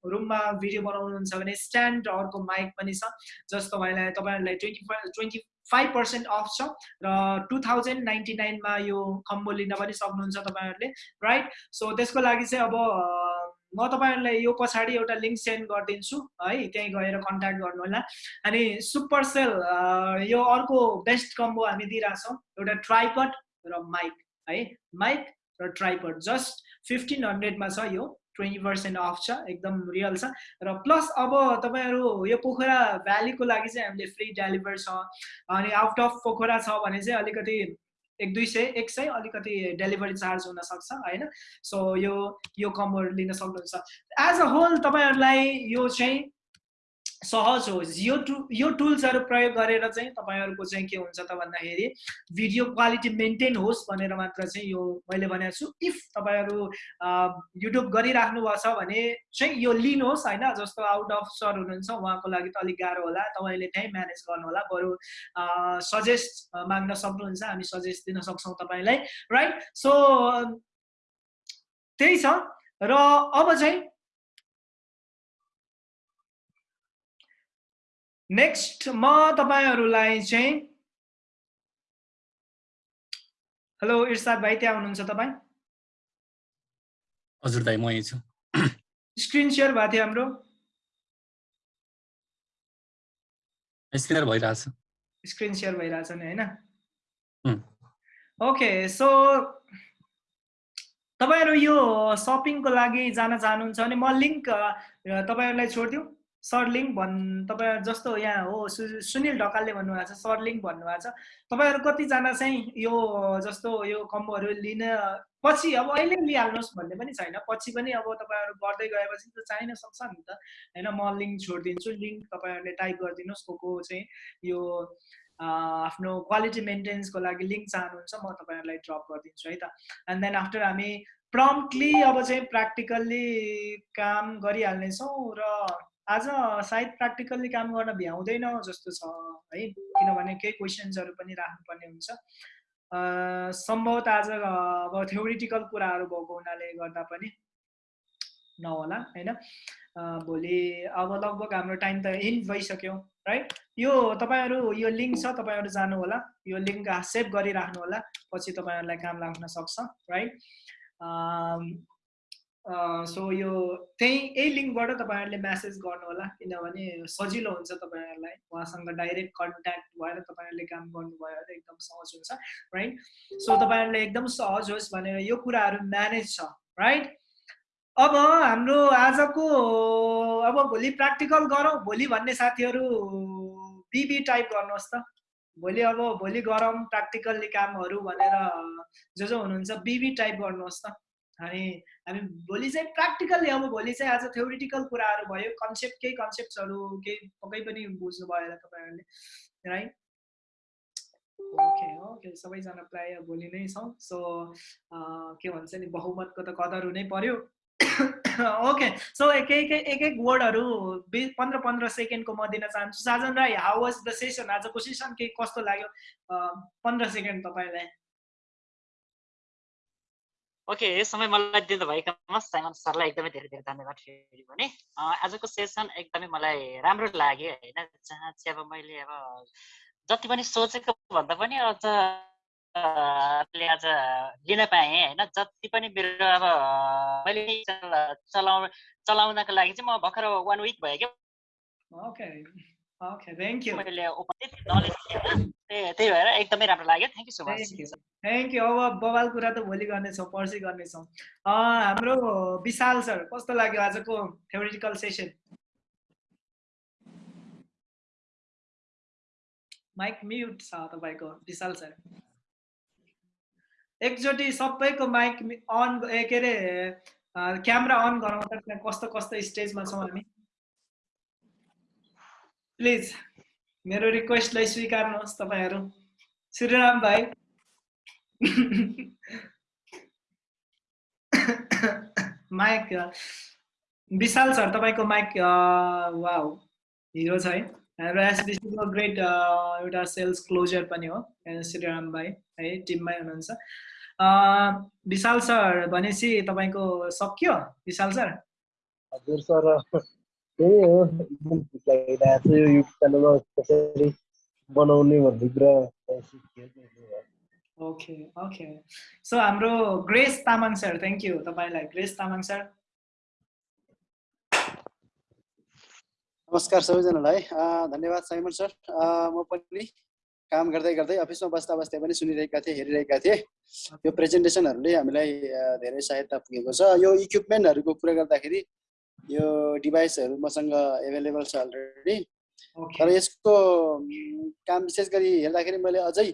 रुममा भिडियो बनाउनुहुन्छ भने स्ट्यान्ड अर्को माइक पनि छ जस तपाईँलाई तपाईँहरूलाई twenty twenty five percent off छ। र टु थाउजन्ड नाइन्टी नाइनमा यो कम्बो लिन पनि सक्नुहुन्छ तपाईँहरूले राइट सो त्यसको लागि चाहिँ अब म तपाईँहरूलाई यो पछाडि एउटा लिङ्क सेन्ड गरिदिन्छु है? त्यहीँ गएर कन्ट्याक्ट गर्नु होला अनि सुपर सेल यो अर्को बेस्ट कम्बो हामी दिइरहेछौँ एउटा ट्राइपड र माइक है? माइक र ट्राइपड जस्ट फिफ्टिन हन्ड्रेडमा छ यो। ट्वेन्टी पर्सेन्ट अफ छ एकदम रियल छ। र प्लस अब तपाईँहरू यो पोखरा भ्यालीको लागि चाहिँ हामीले फ्री डेलिभर छ अनि आउट अफ पोखरा छ भने चाहिँ अलिकति एक दुई सय एक सय अलिकति डेलिभरी चार्ज हुनसक्छ होइन? सो यो यो कम्बोहरू लिन सक्नुहुन्छ। एज अ होल तपाईँहरूलाई यो चाहिँ सहज होस् यो टु यो टुल्सहरू प्रयोग गरेर चाहिँ तपाईँहरूको चाहिँ के हुन्छ त भन्दाखेरि भिडियो क्वालिटी मेन्टेन होस् भनेर मात्र चाहिँ यो मैले भनेको छु। इफ तपाईँहरू युट्युब गरिराख्नु भएको छ भने चाहिँ यो लिनुहोस् होइन? जस्तो आउट अफ सर हुनुहुन्छ उहाँको लागि त अलिक गाह्रो होला। तपाईँले त्यहीँ म्यानेज गर्नु होला। बरु सजेस्ट माग्न सक्नुहुन्छ। हामी सजेस्ट दिन सक्छौँ तपाईँलाई राइट सो त्यही छ। र अब चाहिँ नेक्स्ट म तपाईँहरूलाई चाहिँ हेलो इर्साद भाइ त्यहाँ हुनुहुन्छ तपाईँ? हजुर दाइ म यहीँ छु। स्क्रिन सेयर भएको थियो हाम्रो। स्क्रिन भइरहेछ स्क्रिन सेयर भइरहेछ नि होइन? ओके सो तपाईँहरू यो सपिङको लागि जान चाहनुहुन्छ भने म लिङ्क तपाईँहरूलाई छोडिदिउँ। सरलिङ भन् तपाईँ जस्तो यहाँ हो सुनिल ढकालले भन्नुभएको छ सरलिङ भन्नुभएको छ। तपाईँहरू कतिजना चाहिँ यो जस्तो यो कम्बोहरू लिन पछि अब अहिले लिइहाल्नुहोस् भन्ने पनि छैन। पछि पनि अब तपाईँहरू गर्दै गएपछि त चाहिन सक्छ नि त। होइन म लिङ्क छोडिदिन्छु लिङ्क तपाईँहरूले टाइप गरिदिनुहोस् को को चाहिँ यो आफ्नो क्वालिटी मेन्टेन्सको लागि लिङ्क चाहनुहुन्छ म तपाईँहरूलाई ड्रप गरिदिन्छु है त। एन्ड देन आफ्टर हामी प्रम्प्टली अब चाहिँ प्र्याक्टिकल्ली काम गरिहाल्नेछौँ र आज सायद प्र्याक्टिकल्ली काम गर्न भ्याउँदैन जस्तो छ है? किनभने केही क्वेसन्सहरू पनि राख्नुपर्ने हुन्छ। सम्भवतः आज अब थ्योरिटिकल कुराहरू भएको हुनाले गर्दा पनि नहोला होइन? भोलि अब लगभग हाम्रो टाइम त इन्ड भइसक्यो राइट यो तपाईँहरू यो लिङ्क छ तपाईँहरू जानु होला यो लिङ्क सेभ गरिराख्नु होला पछि तपाईँहरूलाई काम लाग्न सक्छ राइट सो यो त्यही यही लिङ्कबाट तपाईँहरूले म्यासेज गर्नु होला किनभने सजिलो हुन्छ तपाईँहरूलाई। उहाँसँग डाइरेक्ट कन्ट्याक्ट भएर तपाईँहरूले काम गर्नुभयो भने एकदम सहज हुन्छ राइट सो तपाईँहरूले एकदम सहज होस् भनेर यो कुराहरू म्यानेज छ राइट अब हाम्रो आजको अब भोलि प्र्याक्टिकल गरौँ। भोलि भन्ने साथीहरू बिबी टाइप गर्नुहोस् त। भोलि अब भोलि गरौँ प्र्याक्टिकल्ली कामहरू भनेर जो जो हुनुहुन्छ बिबी टाइप गर्नुहोस् त। अनि हामी भोलि चाहिँ प्र्याक्टिकल्ली अब भोलि चाहिँ आज थ्योरिटिकल कुराहरू भयो कन्सेप्ट केही कन्सेप्ट्सहरू केही पक्कै पनि बुझ्नुभयो होला तपाईँहरूले राइट ओके ओके सबैजना प्रायः भोलि नै छौँ। सो के भन्छ नि बहुमतको त कदर हुनै पर्यो। ओके सो एक एक एक एक वर्डहरू बि पन्ध्र पन्ध्र सेकेन्डको म दिन चाहन्छु। Sajan Rai how was the session आजको सेसन के कस्तो लाग्यो? पन्ध्र सेकेन्ड तपाईँलाई। ओके यो समय मलाई दिनु भएकोमा साइमन सरलाई एकदमै धेरै धेरै धन्यवाद फेरि भने। आजको सेसन एकदमै मलाई राम्रो लाग्यो होइन जहाँ चाहिँ अब मैले अब जति पनि सोचेको भन्दा पनि अझ आज लिन पाएँ होइन जति पनि मेरो अब मैले चला- चलाउ चलाउनको लागि चाहिँ म भर्खर वान विक भयो क्या। ओके थ्याङ्क यू मैले नलेज थिएन त्यही भएर एकदमै राम्रो लाग्यो thank you so much thank you अब बवाल कुरा त भोलि गर्नेछौँ पर्सि गर्नेछौँ हाम्रो विशाल सर कस्तो लाग्यो आजको थ्योरिटिकल सेसन माइक म्युट छ तपाईँको विशाल सर एकचोटि सबैको माइक अन ए के अरे क्यामेरा अन गरौँ त त्यहाँ कस्तो कस्तो स्टेजमा छौँ हामी प्लिज मेरो रिक्वेस्टलाई स्वीकार्नुहोस् तपाईँहरू। श्रीराम भाइ। माइक विशाल सर तपाईँको माइक वाउ हिरो छ है। हाम्रो एसबिसीको ग्रेट एउटा सेल्स क्लोजर पनि हो श्रीराम भाइ है टिममै हुनुहुन्छ। विशाल सर भनेपछि तपाईँको सक्यो विशाल सर? हजुर सर। त्यही हो एकदम खुसी लागिरहेको छ यो युट्युब च्यानलमा कसरी बनाउने भन्ने कुरा। ओके ओके सो हाम्रो Grace Tamang sir thank you तपाईँलाई ग्रेस तामाङ सर नमस्कार सबैजनालाई। धन्यवाद साइमन सर। म पनि काम गर्दै गर्दै अफिसमा बस्दा बस्दै पनि सुनिरहेका थिएँ हेरिरहेका थिएँ। यो प्रेजेन्टेसनहरूले हामीलाई धेरै सहायता पुगेको छ। यो इक्विपमेन्टहरूको कुरा गर्दाखेरि यो डिभाइसहरू मसँग एभाइलेबल छ अलरेडी तर यसको काम विशेष गरी हेर्दाखेरि मैले अझै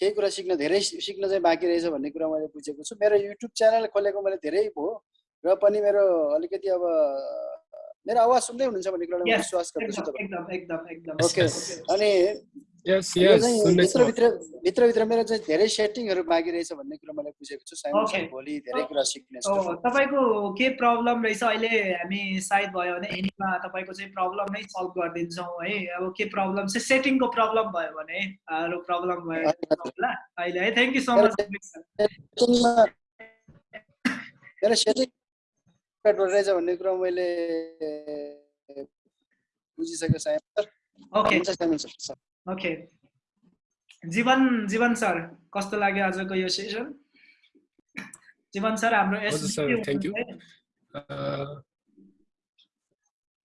केही कुरा सिक्न धेरै सिक्न चाहिँ बाँकी रहेछ भन्ने कुरा मैले बुझेको छु। मेरो युट्युब च्यानल खोलेको मैले धेरै भयो र पनि मेरो अलिकति अब मेरो आवाज सुन्दै हुनुहुन्छ भन्ने कुरालाई विश्वास गर्दछु अनि भित्रभित्र भित्रभित्र मेरो चाहिँ धेरै सेटिङहरू बाँकी रहेछ भन्ने कुरा मैले बुझेको छु. सर भोलि धेरै कुरा सिक्नेछु तपाईँको के प्रब्लम रहेछ? अहिले हामी सायद भयो भने एनीमा तपाईँको चाहिँ प्रब्लम नै सल्भ गरिदिन्छौँ है। अब के प्रब्लम चाहिँ सेटिङको प्रब्लम भयो भने प्रब्लम भयो अहिले है थ्याङ्क यू सो मच मेरो सेटिङ रहेछ भन्ने कुरा मैले बुझिसकेँ सर ओके हुन्छ sir. Okay Jiwan Jiwan sir कस्तो लाग्यो आजको यो सेसन जीवन सर हाम्रो हजुर?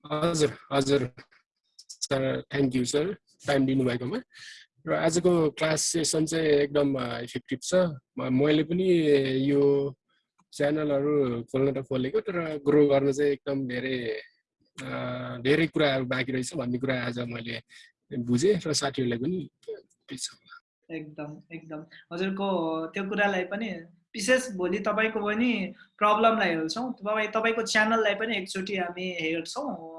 हजुर हजुर sir thank you sir time दिनुभएकोमा। र आजको क्लास सेसन चाहिँ एकदम इफेक्टिभ छ। मैले पनि यो च्यानलहरू खोल्न त खोलेको तर ग्रो गर्न चाहिँ एकदम धेरै धेरै कुराहरू बाँकी रहेछ भन्ने कुरा आज मैले बुझेँ र साथीहरूलाई पनि। एकदम एकदम। हजुरको त्यो कुरालाई पनि विशेष भोलि तपाईँको पनि प्रब्लमलाई हेर्छौँ। तपाईँ तपाईँको च्यानललाई पनि एकचोटि हामी हेर्छौँ।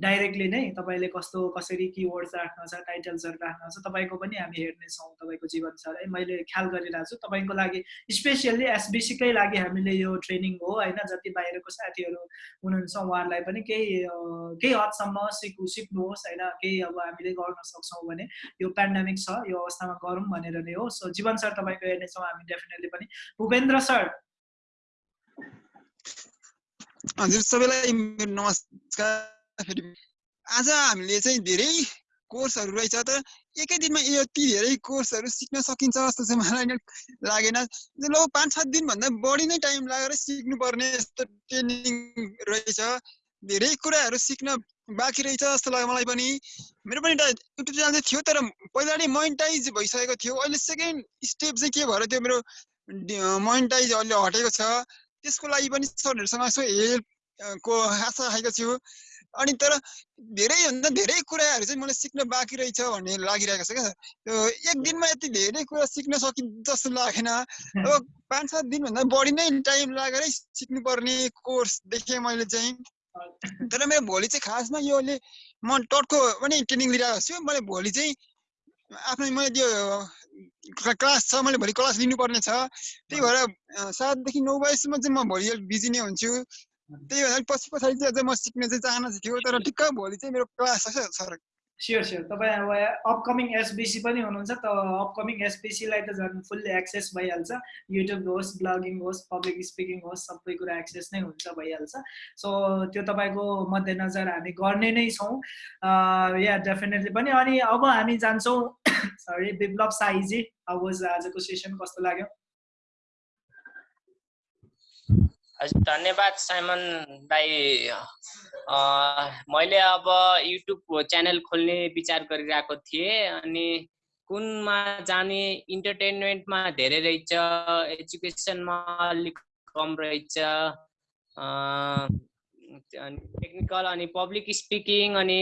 डाइरेक्टली नै तपाईँले कस्तो कसरी किवर्ड्स राख्न छ टाइटल्सहरू राख्न छ तपाईँको पनि हामी हेर्नेछौँ तपाईँको जीवन छ। है मैले ख्याल गरिरहेको छु तपाईँको लागि स्पेसियल्ली एसबिसीकै लागि हामीले यो ट्रेनिङ हो होइन जति बाहिरको साथीहरू हुनुहुन्छ उहाँहरूलाई पनि केही केही हदसम्म सिक्नु सिक्नुहोस् होइन केही अब हामीले गर्न सक्छौँ भने यो पेन्डामिक छ यो अवस्थामा गरौँ भनेर नै हो। सो जीवन सर तपाईँको हेर्नेछौँ हामी डेफिनेटली पनि। भूपेन्द्र सर। हजुर सबैलाई नमस्कार। फेरि आज हामीले चाहिँ धेरै कोर्सहरू रहेछ तर एकै दिनमा यति धेरै कोर्सहरू सिक्न सकिन्छ जस्तो चाहिँ मलाई लागेन। ल पाँच सात दिनभन्दा बढी नै टाइम लागेर सिक्नुपर्ने यस्तो ट्रेनिङ रहेछ। धेरै कुराहरू सिक्न बाँकी रहेछ जस्तो लाग्यो मलाई पनि। मेरो पनि एउटा युट्युब च्यानल चाहिँ थियो तर पहिला नै मोनिटाइज भइसकेको थियो। अहिले सेकेन्ड स्टेप चाहिँ के भएर त्यो मेरो मोनिटाइज अहिले हटेको छ। त्यसको लागि पनि सरहरूसँग यसो हेल्प को आशा राखेको छु। अनि तर धेरैभन्दा धेरै कुराहरू चाहिँ मलाई सिक्न बाँकी रहेछ भन्ने लागिरहेको छ क्या त्यो एक दिनमा यति धेरै कुरा सिक्न सकिन्छ जस्तो लागेन। अब पाँच सात दिनभन्दा बढी नै टाइम लागेरै सिक्नुपर्ने कोर्स देखेँ मैले चाहिँ। तर मेरो भोलि चाहिँ खासमा योले म टटको पनि ट्रेनिङ लिइरहेको छु। मैले भोलि चाहिँ आफ्नो मैले त्यो क्ला- क्लास छ मैले भोलि क्लास लिनुपर्ने छ। त्यही भएर सातदेखि नौ बजीसम्म चाहिँ म भोलि अलिक बिजी नै हुन्छु। त्यही भएर पछि पछाडि चाहिँ अझै म सिक्ने चाहिँ चाहना चाहिँ थियो तर ठिक्क भोलि चाहिँ मेरो क्लास छ सर स्योर स्योर तपाईँ अब अपकमिङ एसबिसी पनि हुनुहुन्छ त अपकमिङ एसबिसीलाई त झन् फुल्ली एक्सेस भइहाल्छ युट्युब होस् ब्लगिङ होस् पब्लिक स्पिकिङ होस् सबै कुरा एक्सेस नै हुन्छ भइहाल्छ सो त्यो तपाईँको मध्यनजर हामी गर्ने नै छौँ या डेफिनेटली पनि अनि अब हामी जान्छौँ सरी विप्लव साईजी अब आजको सेसन कस्तो लाग्यो हजुर धन्यवाद साइमन दाई अँ, मैले अब युट्युब च्यानल खोल्ने विचार गरिरहेको थिएँ अनि कुनमा जाने इन्टरटेनमेन्टमा धेरै रहेछ एजुकेसनमा अलिक कम रहेछ अनि टेक्निकल अनि पब्लिक स्पिकिङ अनि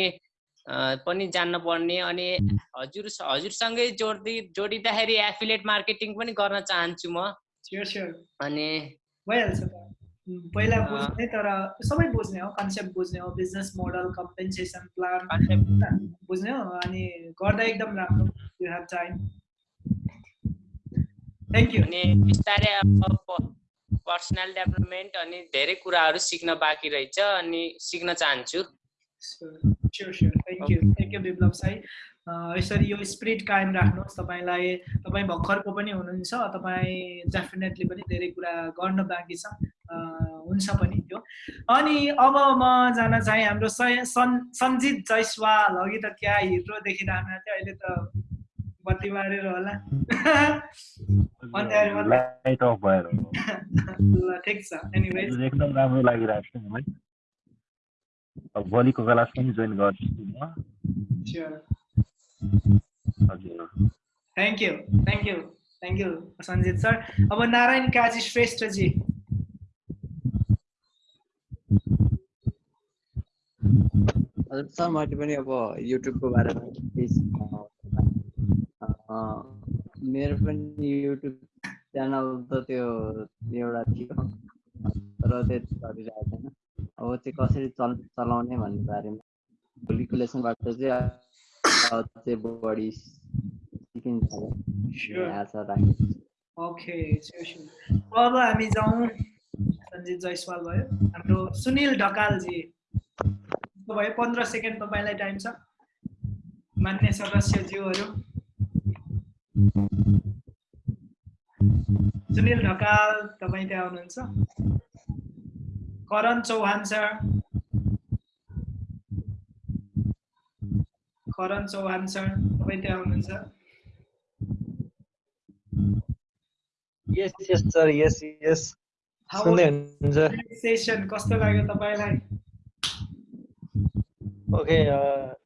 पनि जान्न पर्ने अनि हजुर हजुरसँगै जोड्दै जोडिँदाखेरि एफिलेट मार्केटिङ पनि गर्न चाहन्छु म। अनि पहिला। बुझ्ने तर सबै बुझ्ने हो कन्सेप्ट बुझ्ने हो बिजनेस मोडल कम्पेन्सेसन प्लान बुझ्ने हो अनि गर्दा एकदम राम्रो you have time thank you अनि बिस्तारै अब पर्सनल डेभलपमेन्ट अनि धेरै कुराहरू सिक्न बाँकी रहेछ अनि सिक्न चाहन्छु sure sure thank you thank you Biplav Sai अँ, यसरी यो स्पिरिट कायम राख्नुहोस् तपाईँलाई तपाईँ भर्खरको पनि हुनुहुन्छ तपाईँ डेफिनेटली पनि धेरै कुरा गर्न बाँकी छ हुन्छ पनि त्यो। अनि अब म जान चाहेँ हाम्रो सय- सन् सञ्जित जैसवाल अघि त? क्या हिरो देखिरहनु थियो। अहिले त बत्ती मारेर होला। ल ठिक छ। एनिवेज हजुर, एकदम राम्रो लागिरहेको छ मलाई। अब भोलिको क्लास पनि जोइन गर्छु म। हजुर। Thank you thank you thank you Sanjit sir. अब नारायण काजी श्रेष्ठजी। हजुर सर मैले पनि अब युट्युबको बारेमा मेरो पनि युट्युब च्यानल त त्यो एउटा थियो तर त्यति गरिरहेको छैन। अब चाहिँ कसरी चल चलाउने भन्ने बारेमा भोलिको लेसनबाट चाहिँ बढी सिकिन्छ। ओके अब हामी जाउँ। सञ्जित जयसवाल भयो। हाम्रो सुनिल ढकालजी भयो? पन्ध्र सेकेन्ड तपाईँलाई टाइम छ। मान्य सदस्यज्यूहरू। सुनिल ढकाल तपाईँ त्यहाँ हुनुहुन्छ। करण चौहान सर। करण चौहान सर तपाईँ त्यहाँ हुनुहुन्छ। यस यस सर यस यस सेसन कस्तो लाग्यो तपाईँलाई? ओके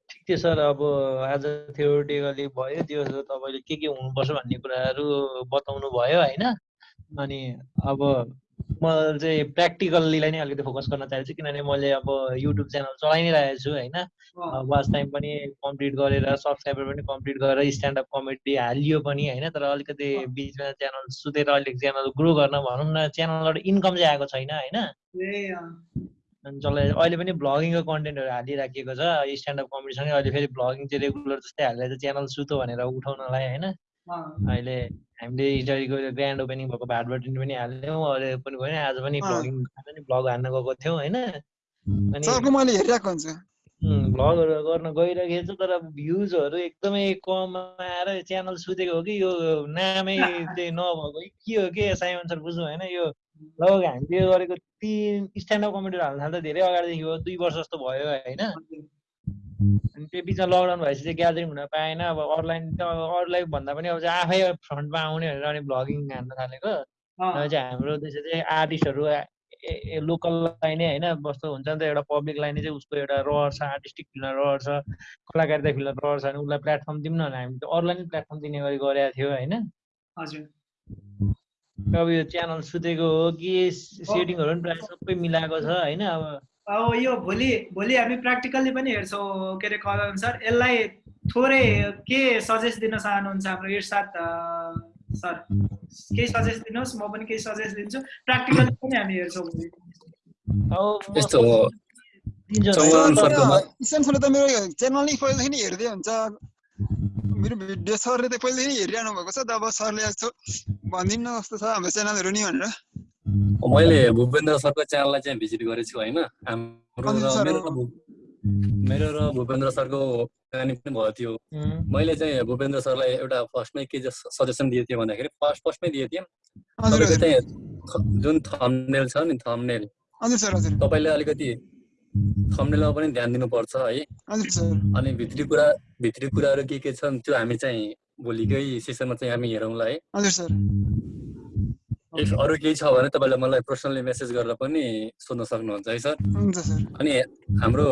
ठिक थियो सर। अब आज थ्योरिटिकली भयो त्यो तपाईँले के के हुनुपर्छ भन्ने कुराहरू बताउनु भयो होइन? अनि अब म चाहिँ प्र्याक्टिकल्लीलाई नै अलिकति फोकस गर्न चाहन्छु किनभने मैले अब युट्युब च्यानल चलाइ नै रहेको छु होइन वाच टाइम पनि कम्प्लिट गरेर सब्सक्राइबर पनि कम्प्लिट गरेर स्ट्यान्डअप कमेडी हालियो पनि होइन? तर अलिकति बिचमा च्यानल सुतेर अलिक च्यानल ग्रो गर्न भनौँ न च्यानलबाट इन्कम चाहिँ आएको छैन होइन? अनि जसलाई अहिले पनि भ्लगिङको कन्टेन्टहरू हालिराखिएको छ स्ट्यान्डअप कमेडीसँगै अहिले फेरि भ्लगिङ चाहिँ रेगुलर जस्तै हालेर च्यानल सुतो भनेर उठाउनलाई होइन? अहिले हामीले हिजोको ग्रान्ड ओपनिङ भएको भाटबटी पनि हाल्यौँ अहिले पनि गएन आज पनि। भ्लगिङ भ्लग हान्न गएको थियौँ होइन? अनि भ्लगहरू गर्न गइरहेको छु तर भ्युजहरू एकदमै कम आएर च्यानल सुतेको हो कि यो नामै चाहिँ नभएको कि हो के साइमन सर बुझ्नु होइन यो लगभग हामीले गरेको तिन स्ट्यान्डअप कमेडीहरू हाल्न थाल्दा धेरै अगाडिदेखि हो दुई वर्ष जस्तो भयो होइन? अनि त्यो बिचमा लकडाउन भएपछि चाहिँ ग्यादरिङ हुन पाएन। अब अरूलाई त अरूलाई भन्दा पनि अब चाहिँ आफै फ्रन्टमा आउने भनेर अनि भ्लगिङ हान्न थालेको। चाहिँ हाम्रो त्यसो चाहिँ आर्टिस्टहरू लोकललाई नै होइन कस्तो हुन्छ नि त एउटा पब्लिकलाई नै चाहिँ उसको एउटा रहर छ आर्टिस्टिक फिल्डमा रहर छ कलाकारिता फिल्डमा रहर छ भने उसलाई प्लेटफर्म दिउँ न हामी त अरूलाई नै प्लेटफर्म दिने गरी गरेका थियो होइन। अब यो च्यानल सुतेको हो कि सेटिङहरू पनि प्रायः सबै मिलाएको छ होइन अब अब यो भोलि भोलि हामी प्र्याक्टिकल्ली पनि हेर्छौँ के अरे कलन सर यसलाई थोरै के सजेस्ट दिन चाहनुहुन्छ हाम्रो इर्साद सर केही सजेस्ट दिनुहोस् म पनि केही सजेस्ट दिन्छु। प्र्याक्टिकल्ली पनि हामी हेर्छौँ भोलि। अब सरले त मेरो च्यानल नै पहिलेदेखि नै हेर्दै हुन्छ। मेरो भिडियो सरले त पहिलेदेखि नै हेरिरहनु भएको छ। तब सरले यस्तो भनिदिनु न कस्तो छ हाम्रो च्यानलहरू नि भनेर। मैले भूपेन्द्र सरको च्यानललाई चाहिँ भिजिट गरेको छु होइन? हाम्रो मेरो। र भूपेन्द्र सरको कहानी पनि भएको थियो मैले चाहिँ भूपेन्द्र सरलाई एउटा फर्स्टमै के सजेसन दिएको थिएँ भन्दाखेरि फर्स्ट फर्स्टमै दिएको थिएँ। हजुर तपाईँको चाहिँ जुन थम्नेल छ नि थम्नेल हजुर सर हजुर। तपाईँले अलिकति थम्नेलमा पनि ध्यान दिनुपर्छ है। हजुर सर। अनि भित्री कुरा भित्री कुराहरू के के छन् त्यो हामी चाहिँ भोलिकै सेसनमा चाहिँ हामी हेरौँला है। हजुर सर। इफ अरू केही छ भने तपाईँले मलाई पर्सनली मेसेज गरेर पनि सोध्न सक्नुहुन्छ है सर? हुन्छ सर। अनि हाम्रो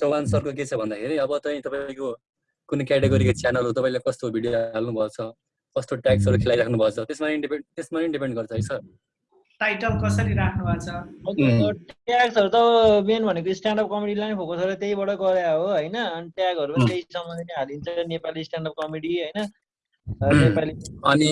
चौहान सरको के छ भन्दाखेरि अब चाहिँ तपाईँको कुनै क्याटेगोरीको च्यानल हो तपाईँले कस्तो भिडियो हाल्नुभएको छ कस्तो ट्याक्सहरू खेलाइराख्नु भएको छ त्यसमा नि डिपेन्ड त्यसमा नि डिपेन्ड गर्छ है सर? टाइटल कसरी राख्नु भएको छ ट्याग्सहरू त मेन भनेको स्ट्यान्डअप कमेडीलाई नै फोकस गरेर त्यहीबाट गरे हो होइन? अनि ट्यागहरू पनि त्यही सम्बन्धी नै हालिन्छ नेपाली स्ट्यान्डअप कमेडी होइन? नेपाली अनि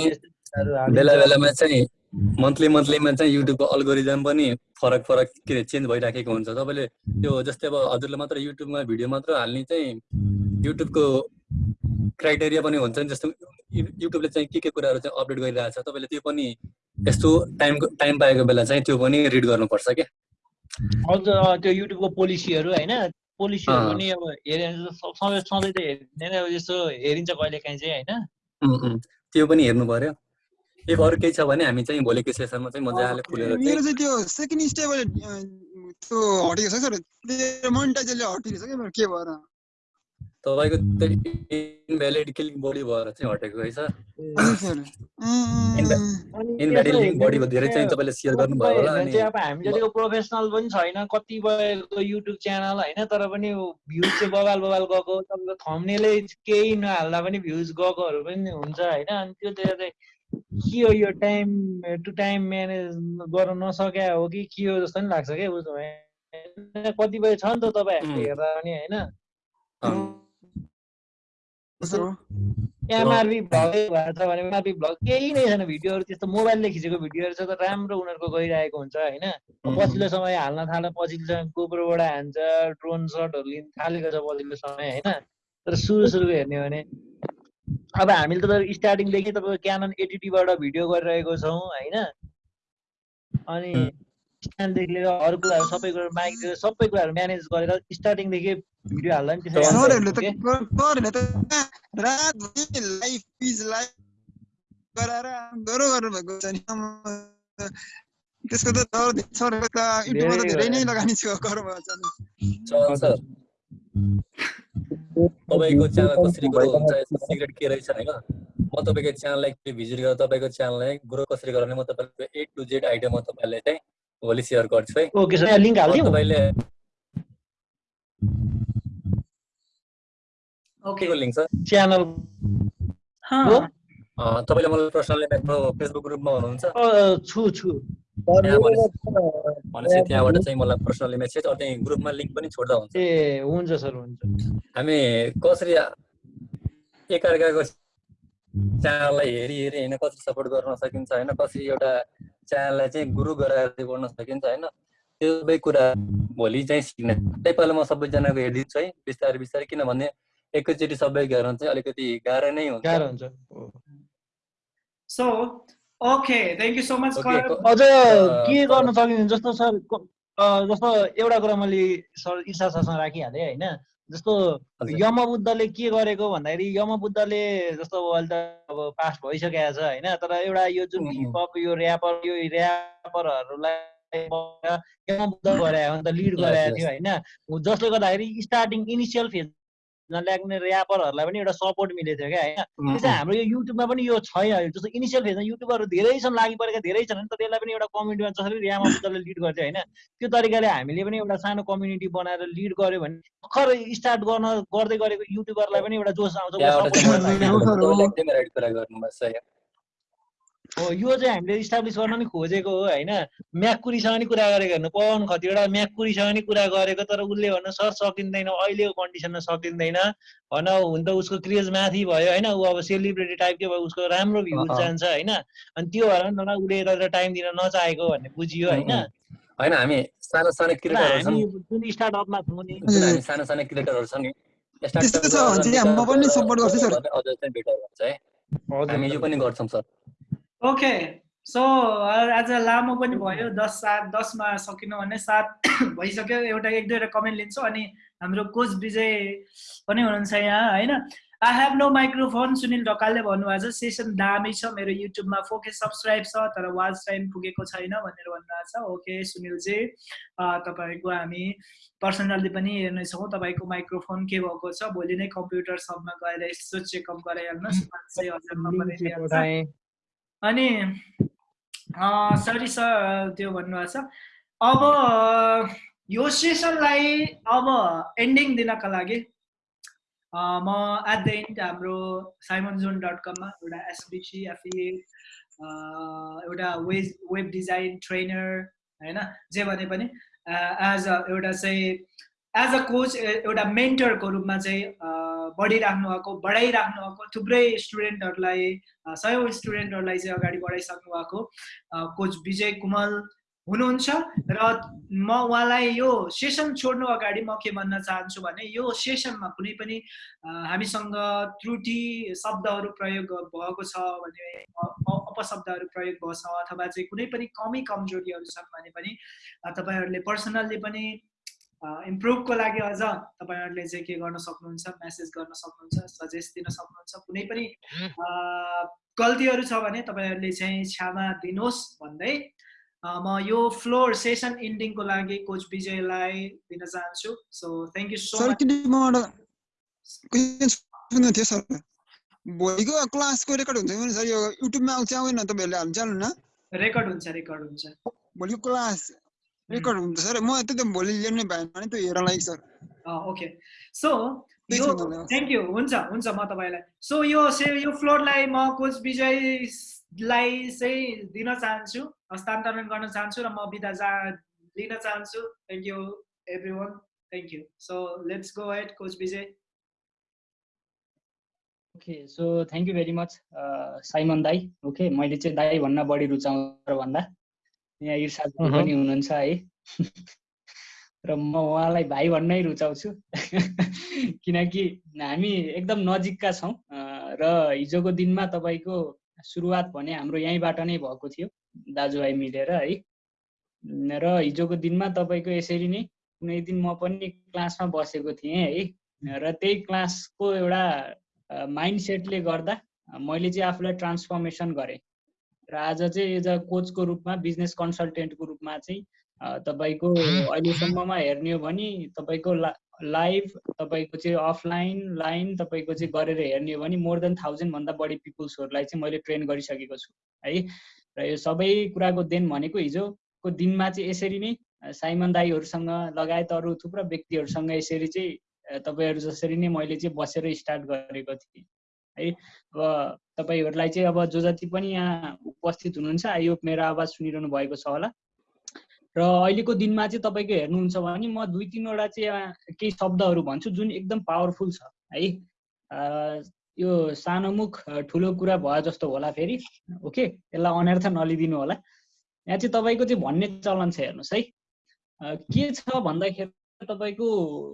बेला बेलामा चाहिँ मन्थली मन्थलीमा चाहिँ युट्युबको अल्गोरिदम पनि फरक फरक के अरे चेन्ज भइराखेको हुन्छ। तपाईँले त्यो जस्तै अब हजुरले मात्र युट्युबमा भिडियो मात्र हाल्ने चाहिँ युट्युबको क्राइटेरिया पनि हुन्छ नि जस्तो युट्युबले चाहिँ के के कुराहरू चाहिँ अपडेट गरिरहेको छ। तपाईँले त्यो पनि यस्तो टाइम टाइम पाएको बेला चाहिँ त्यो पनि रिड गर्नुपर्छ क्या। अ, त्यो युट्युबको पोलिसीहरू होइन पोलिसीहरू। पनि अब स- सधैँ त हेर्दैन यस्तो हेरिन्छ कहिले काहीँ चाहिँ होइन? त्यो पनि हेर्नु पर्यो। इफ अरू केही छ भने हामी चाहिँ भोलिको सेसनमा चाहिँ मजाले खुलेर मेरो चाहिँ त्यो सेकेन्ड स्टेबल त्यो हटेको छ सर? त्यो मोनिटाइजरले हटिरहेछ क्या मेरो? के भएर? तपाईँको त्यो इनभ्यालिड क्लिक बढी भएर चाहिँ हटेको है सर इनभ्यालिड लिङ्क हेर्ने धेरै चाहिँ तपाईँले सेयर गर्नुभयो होला अनि अब हामी जतिको प्रोफेसनल पनि छैन कतिपयको युट्युब च्यानल होइन तर पनि भ्युज चाहिँ बबाल बबाल गएको। तपाईँको थम्नेलै केही नहाल्दा पनि भ्युज गएकोहरू पनि हुन्छ होइन। अनि त्यो चाहिँ के हो यो टाइम टु टाइम म्यानेज गर्न नसके हो कि के हो जस्तो पनि लाग्छ क्या बुझ्नु भयो? कतिपय छ नि त तपाईँ हामीले हेर्दा पनि होइन। सर हो एमआरपी भ्लग भएको छ भने एमआरपी भ्लग केही नै छैन भिडियोहरू त्यस्तो मोबाइलले खिचेको भिडियोहरू छ त राम्रो उनीहरूको गइरहेको हुन्छ होइन। पछिल्लो समय हाल्न थाल्यो पछिल्लो समय गोप्रोबाट हान्छ ड्रोन सटहरू लिन थालेको छ पछिल्लो समय होइन। तर सुरु सुरुको हेर्ने हो भने अब हामीले त स्टार्टिङदेखि तपाईँको क्यानन एडिटीबाट भिडियो गरिरहेको छौँ होइन? अनि स्ट्यान्डदेखि लिएर अरू कुराहरू सबै कुरो माइक सबै कुराहरू म्यानेज गरेर स्टार्टिङदेखि भिडियो हाल्दा पनि त्यसरी। त्यसको त सर सरहरूको त युट्युबमा त धेरै नै लगानी छ छ तपाईँको च्यानल कसरी ग्रो हुन्छ यसको सिक्रेट के रहेछ होइन? म तपाईँको च्यानललाई भिजिट गरेर तपाईँको च्यानललाई ग्रो कसरी गराउने म तपाईँको ए टु जेड आइडिया म तपाईँलाई चाहिँ भोलि सेयर गर्छु है। तपाईँले ओके। के को लिङ्क सर? च्यानल। हो। अँ, तपाईँले मलाई पर्सनली मेरो फेसबुक ग्रुपमा हुनुहुन्छ अ, छु छु। भनेपछि त्यहाँबाट चाहिँ मलाई पर्सनली मेसेज अनि ग्रुपमा लिङ्क पनि छोड्दा हुन्छ। ए हुन्छ सर हुन्छ। हामी कसरी एकअर्काको च्यानललाई हेरी हेरी होइन कसरी सपोर्ट गर्न सकिन्छ होइन कसरी एउटा च्यानललाई चाहिँ गुरु गराएर बढ्न सकिन्छ होइन त्यो सबै कुरा भोलि चाहिँ सिक्ने। नेपालमा म सबैजनाको हेरिदिन्छु है बिस्तारै बिस्तारै किनभने एकैचोटि सबै गर्न चाहिँ अलिकति गाह्रो नै हुन्छ। गाह्रो हुन्छ। So okay thank you so much अझ के गर्न सकिन्छ? जस्तो सर जस्तो एउटा कुरा मैले सर ईशा सरसँग राखिहालेँ होइन? जस्तो हजुर। यमबुद्धले के गरेको भन्दाखेरि यमबुद्धले जस्तो अहिले त अब पास भइसकेको छ होइन तर एउटा यो जुन। हिपहप यो ऱ्यापर यो ऱ्यापरहरूलाई यमबुद्ध गरायो अन्त लिड गराएको. थियो होइन जसले गर्दाखेरि स्टार्टिङ इनिसियल फेजमा ल्याग्ने ऱ्यापरहरूलाई पनि एउटा सपोर्ट मिलेको थियो क्या होइन? उम्, त्यो चाहिँ हाम्रो यो युट्युबमा पनि यो छैन। जस्तो इनिसियल फेजमा युट्युबरहरू धेरै छन् लागि परेका धेरै छन् तर यसलाई पनि एउटा कम्युनिटीमा जसरी ऱ्यामा बुद्धले लिड गर्थ्यो होइन? त्यो तरिकाले हामीले पनि एउटा सानो कम्युनिटी बनाएर लिड गऱ्यो भने भर्खर स्टार्ट गर्न गर्दै गरेको युट्युबरलाई पनि एउटा जोस आउँछ। हो यो चाहिँ हामीले इस्टाब्लिस गर्न नि खोजेको हो होइन? म्याकुरीसँग नि कुरा गरेको हेर्नु पवन खतिवटा म्याकुरीसँग नि कुरा गरेको तर उसले भन्न सर सकिँदैन अहिलेको कन्डिसनमा सकिँदैन। भन हुन त उसको क्रेज माथि भयो होइन? ऊ अब सेलिब्रेटी टाइपकै भयो उसको राम्रो अँ। जान्छ होइन? अनि त्यो भएर नि त उसले यता टाइम दिन नचाहेको भन्ने बुझियो होइन। होइन हामी सानो सानो तर क्रिएटरहरू छन्। हामी जुन स्टार्टअपमा छौँ नि। सानो सानो क्रिएटरहरू छन् नि त्यस्तो छ भने चाहिँ म पनि सपोर्ट गर्छु सर। अझ चाहिँ बेटर हुन्छ है। हामी यो पनि गर्छौँ सर। ओके सो आज लामो पनि भयो। दस सात दसमा सकिनु भने सात भइसक्यो। एउटा एक दुईवटा कमेन्ट लिन्छु। अनि हाम्रो कोच विजय पनि हुनुहुन्छ यहाँ होइन? I have no microphone Sunil ढकालले भन्नुभएको छ। सेसन दामी छ। मेरो युट्युबमा फोके सब्सक्राइब छ तर वाच टाइम पुगेको छैन भनेर भन्नुभएको छ। ओके सुनिलजी तपाईँको हामी पर्सनल्ली पनि हेर्नेछौँ तपाईँको माइक्रोफोन के भएको छ? भोलि नै कम्प्युटर सबमा गएर यसो चेकअप गराइहाल्नुहोस्। पाँच सय हजारमा अनि सरी सर त्यो भन्नुभएको छ। अब यो सेसनलाई अब एन्डिङ दिनका लागि म एट द एन्ड हाम्रो साइमन जोन डट कममा एउटा एसबिसी एफिएट एउटा वेब वेब डिजाइन ट्रेनर होइन जे भने पनि एज अ एउटा चाहिँ एज अ कोच एउटा मेन्टरको रूपमा चाहिँ बढिराख्नु भएको बढाइराख्नु भएको थुप्रै स्टुडेन्टहरूलाई सयौँ स्टुडेन्टहरूलाई चाहिँ अगाडि बढाइसक्नु भएको कोच विजय कुमल हुनुहुन्छ र म उहाँलाई यो सेसन छोड्नु अगाडि म के भन्न चाहन्छु भने यो सेसनमा कुनै पनि हामीसँग त्रुटि शब्दहरू प्रयोग भएको छ भने अपशब्दहरू प्रयोग भएको छ अथवा चाहिँ कुनै पनि कमी कमजोरीहरू छन् भने पनि तपाईँहरूले पर्सनल्ली पनि इम्प्रुभको लागि अझ तपाईँहरूले चाहिँ के गर्न सक्नुहुन्छ मेसेज गर्न सक्नुहुन्छ सजेस्ट दिन सक्नुहुन्छ कुनै पनि अ, गल्तीहरू छ भने तपाईँहरूले चाहिँ क्षमा दिनुहोस् भन्दै म यो फ्लोर सेसन इन्डिङको लागि कोच विजयलाई दिन चाहन्छु। So thank you so much sir भोलिको क्लासको रेकर्ड हुन्छ सर यो युट्युबमा आउँछ आउँदैन तपाईँहरूले हाल्नु चाल्नु न रेकर्ड हुन्छ रेकर्ड हुन्छ। भोलिको क्लास रेकर्ड हुन्छ सर म त्यही त भोलि ल्याउनै भएन भने त्यो हेर्न लागि सर ओके सो यो। थ्याङ्क यू हुन्छ हुन्छ म तपाईँलाई सो यो से यो फ्लोरलाई म कोच विजयलाई चाहिँ दिन चाहन्छु हस्तान्तरण गर्न चाहन्छु र म बिदा जा लिन चाहन्छु thank you everyone thank you so let's go head coach Vijay okay so thank you very much Simon दाई ओके मैले चाहिँ दाई भन्न बढी रुचाउँछु भन्दा। यहाँ अहँ। पनि हुनुहुन्छ है। र म उहाँलाई भाइ भन्नै रुचाउँछु। किनकि हामी एकदम नजिकका छौँ र हिजोको दिनमा तपाईँको सुरुवात भने हाम्रो यहीँबाट नै भएको थियो दाजुभाइ मिलेर है। र हिजोको दिनमा तपाईँको यसरी नै कुनै दिन म पनि क्लासमा बसेको थिएँ है। र त्यही क्लासको एउटा माइन्ड सेटले गर्दा मैले चाहिँ आफूलाई ट्रान्सफर्मेसन गरेँ। र आज चाहिँ एज अ कोचको रूपमा बिजनेस कन्सल्टेन्टको रूपमा चाहिँ तपाईँको अहिलेसम्ममा हेर्ने हो भने तपाईँको ला लाइभ तपाईँको चाहिँ अफलाइन लाइन तपाईँको चाहिँ गरेर हेर्ने हो भने मोर देन थाउजन्डभन्दा बढी पिपुल्सहरूलाई चाहिँ मैले ट्रेन गरिसकेको छु है? र यो सबै कुराको देन भनेको हिजोको दिनमा चाहिँ यसरी नै साइमन दाईहरूसँग लगायत अरू थुप्रो व्यक्तिहरूसँग यसरी चाहिँ तपाईँहरू जसरी नै मैले चाहिँ बसेर स्टार्ट गरेको थिएँ। है। अब तपाईँहरूलाई चाहिँ अब जो जति पनि यहाँ उपस्थित हुनुहुन्छ होप मेरो आवाज सुनिरहनु भएको छ होला। र अहिलेको दिनमा चाहिँ तपाईँको हेर्नुहुन्छ भने म दुई तिनवटा चाहिँ केही शब्दहरू भन्छु जुन एकदम पावरफुल छ है। यो सानो मुख अ, ठुलो कुरा भयो जस्तो होला फेरि ओके? यसलाई अनर्थ नलिदिनु होला। यहाँ चाहिँ तपाईँको चाहिँ भन्ने चलन छ हेर्नुहोस् है। के छ भन्दाखेरि तपाईँको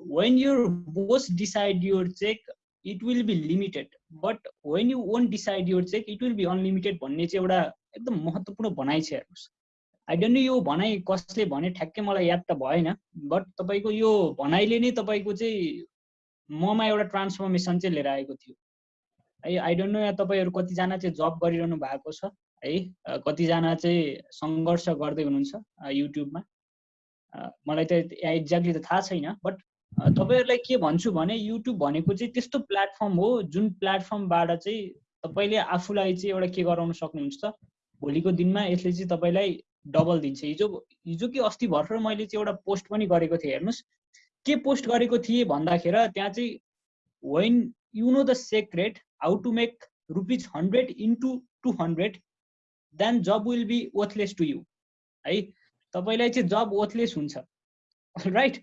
when your boss decide your check it will be limited but when you want decide your check it will be unlimited भन्ने चाहिँ एउटा एकदम महत्त्वपूर्ण भनाइ छ हेर्नुहोस्। आई डोन्ट नो यो भनाइ कसले भने ठ्याक्कै मलाई याद त भएन बट तपाईँको यो भनाइले नै तपाईँको चाहिँ ममा एउटा ट्रान्सफर्मेसन चाहिँ लिएर आएको थियो। है आई डोन्ट नो यहाँ तपाईँहरू कतिजना चाहिँ जब गरिरहनु भएको छ है कतिजना चाहिँ सङ्घर्ष गर्दै हुनुहुन्छ युट्युबमा मलाई त एक्ज्याक्टली त थाहा छैन बट तपाईँहरूलाई के भन्छु भने युट्युब भनेको चाहिँ त्यस्तो प्लेटफर्म हो जुन प्लेटफर्मबाट चाहिँ तपाईँले आफूलाई चाहिँ एउटा के गराउन सक्नुहुन्छ भोलिको दिनमा यसले चाहिँ तपाईँलाई डबल दिन्छ। हिजो हिजो कि अस्ति भर्खर मैले चाहिँ एउटा पोस्ट पनि गरेको थिएँ हेर्नुहोस्। के पोस्ट गरेको थिएँ भन्दाखेरि त्यहाँ चाहिँ when you know the secret how to make rupees hundred into two hundred then job will be worthless to you है तपाईँलाई चाहिँ जब वर्थलेस हुन्छ। राइट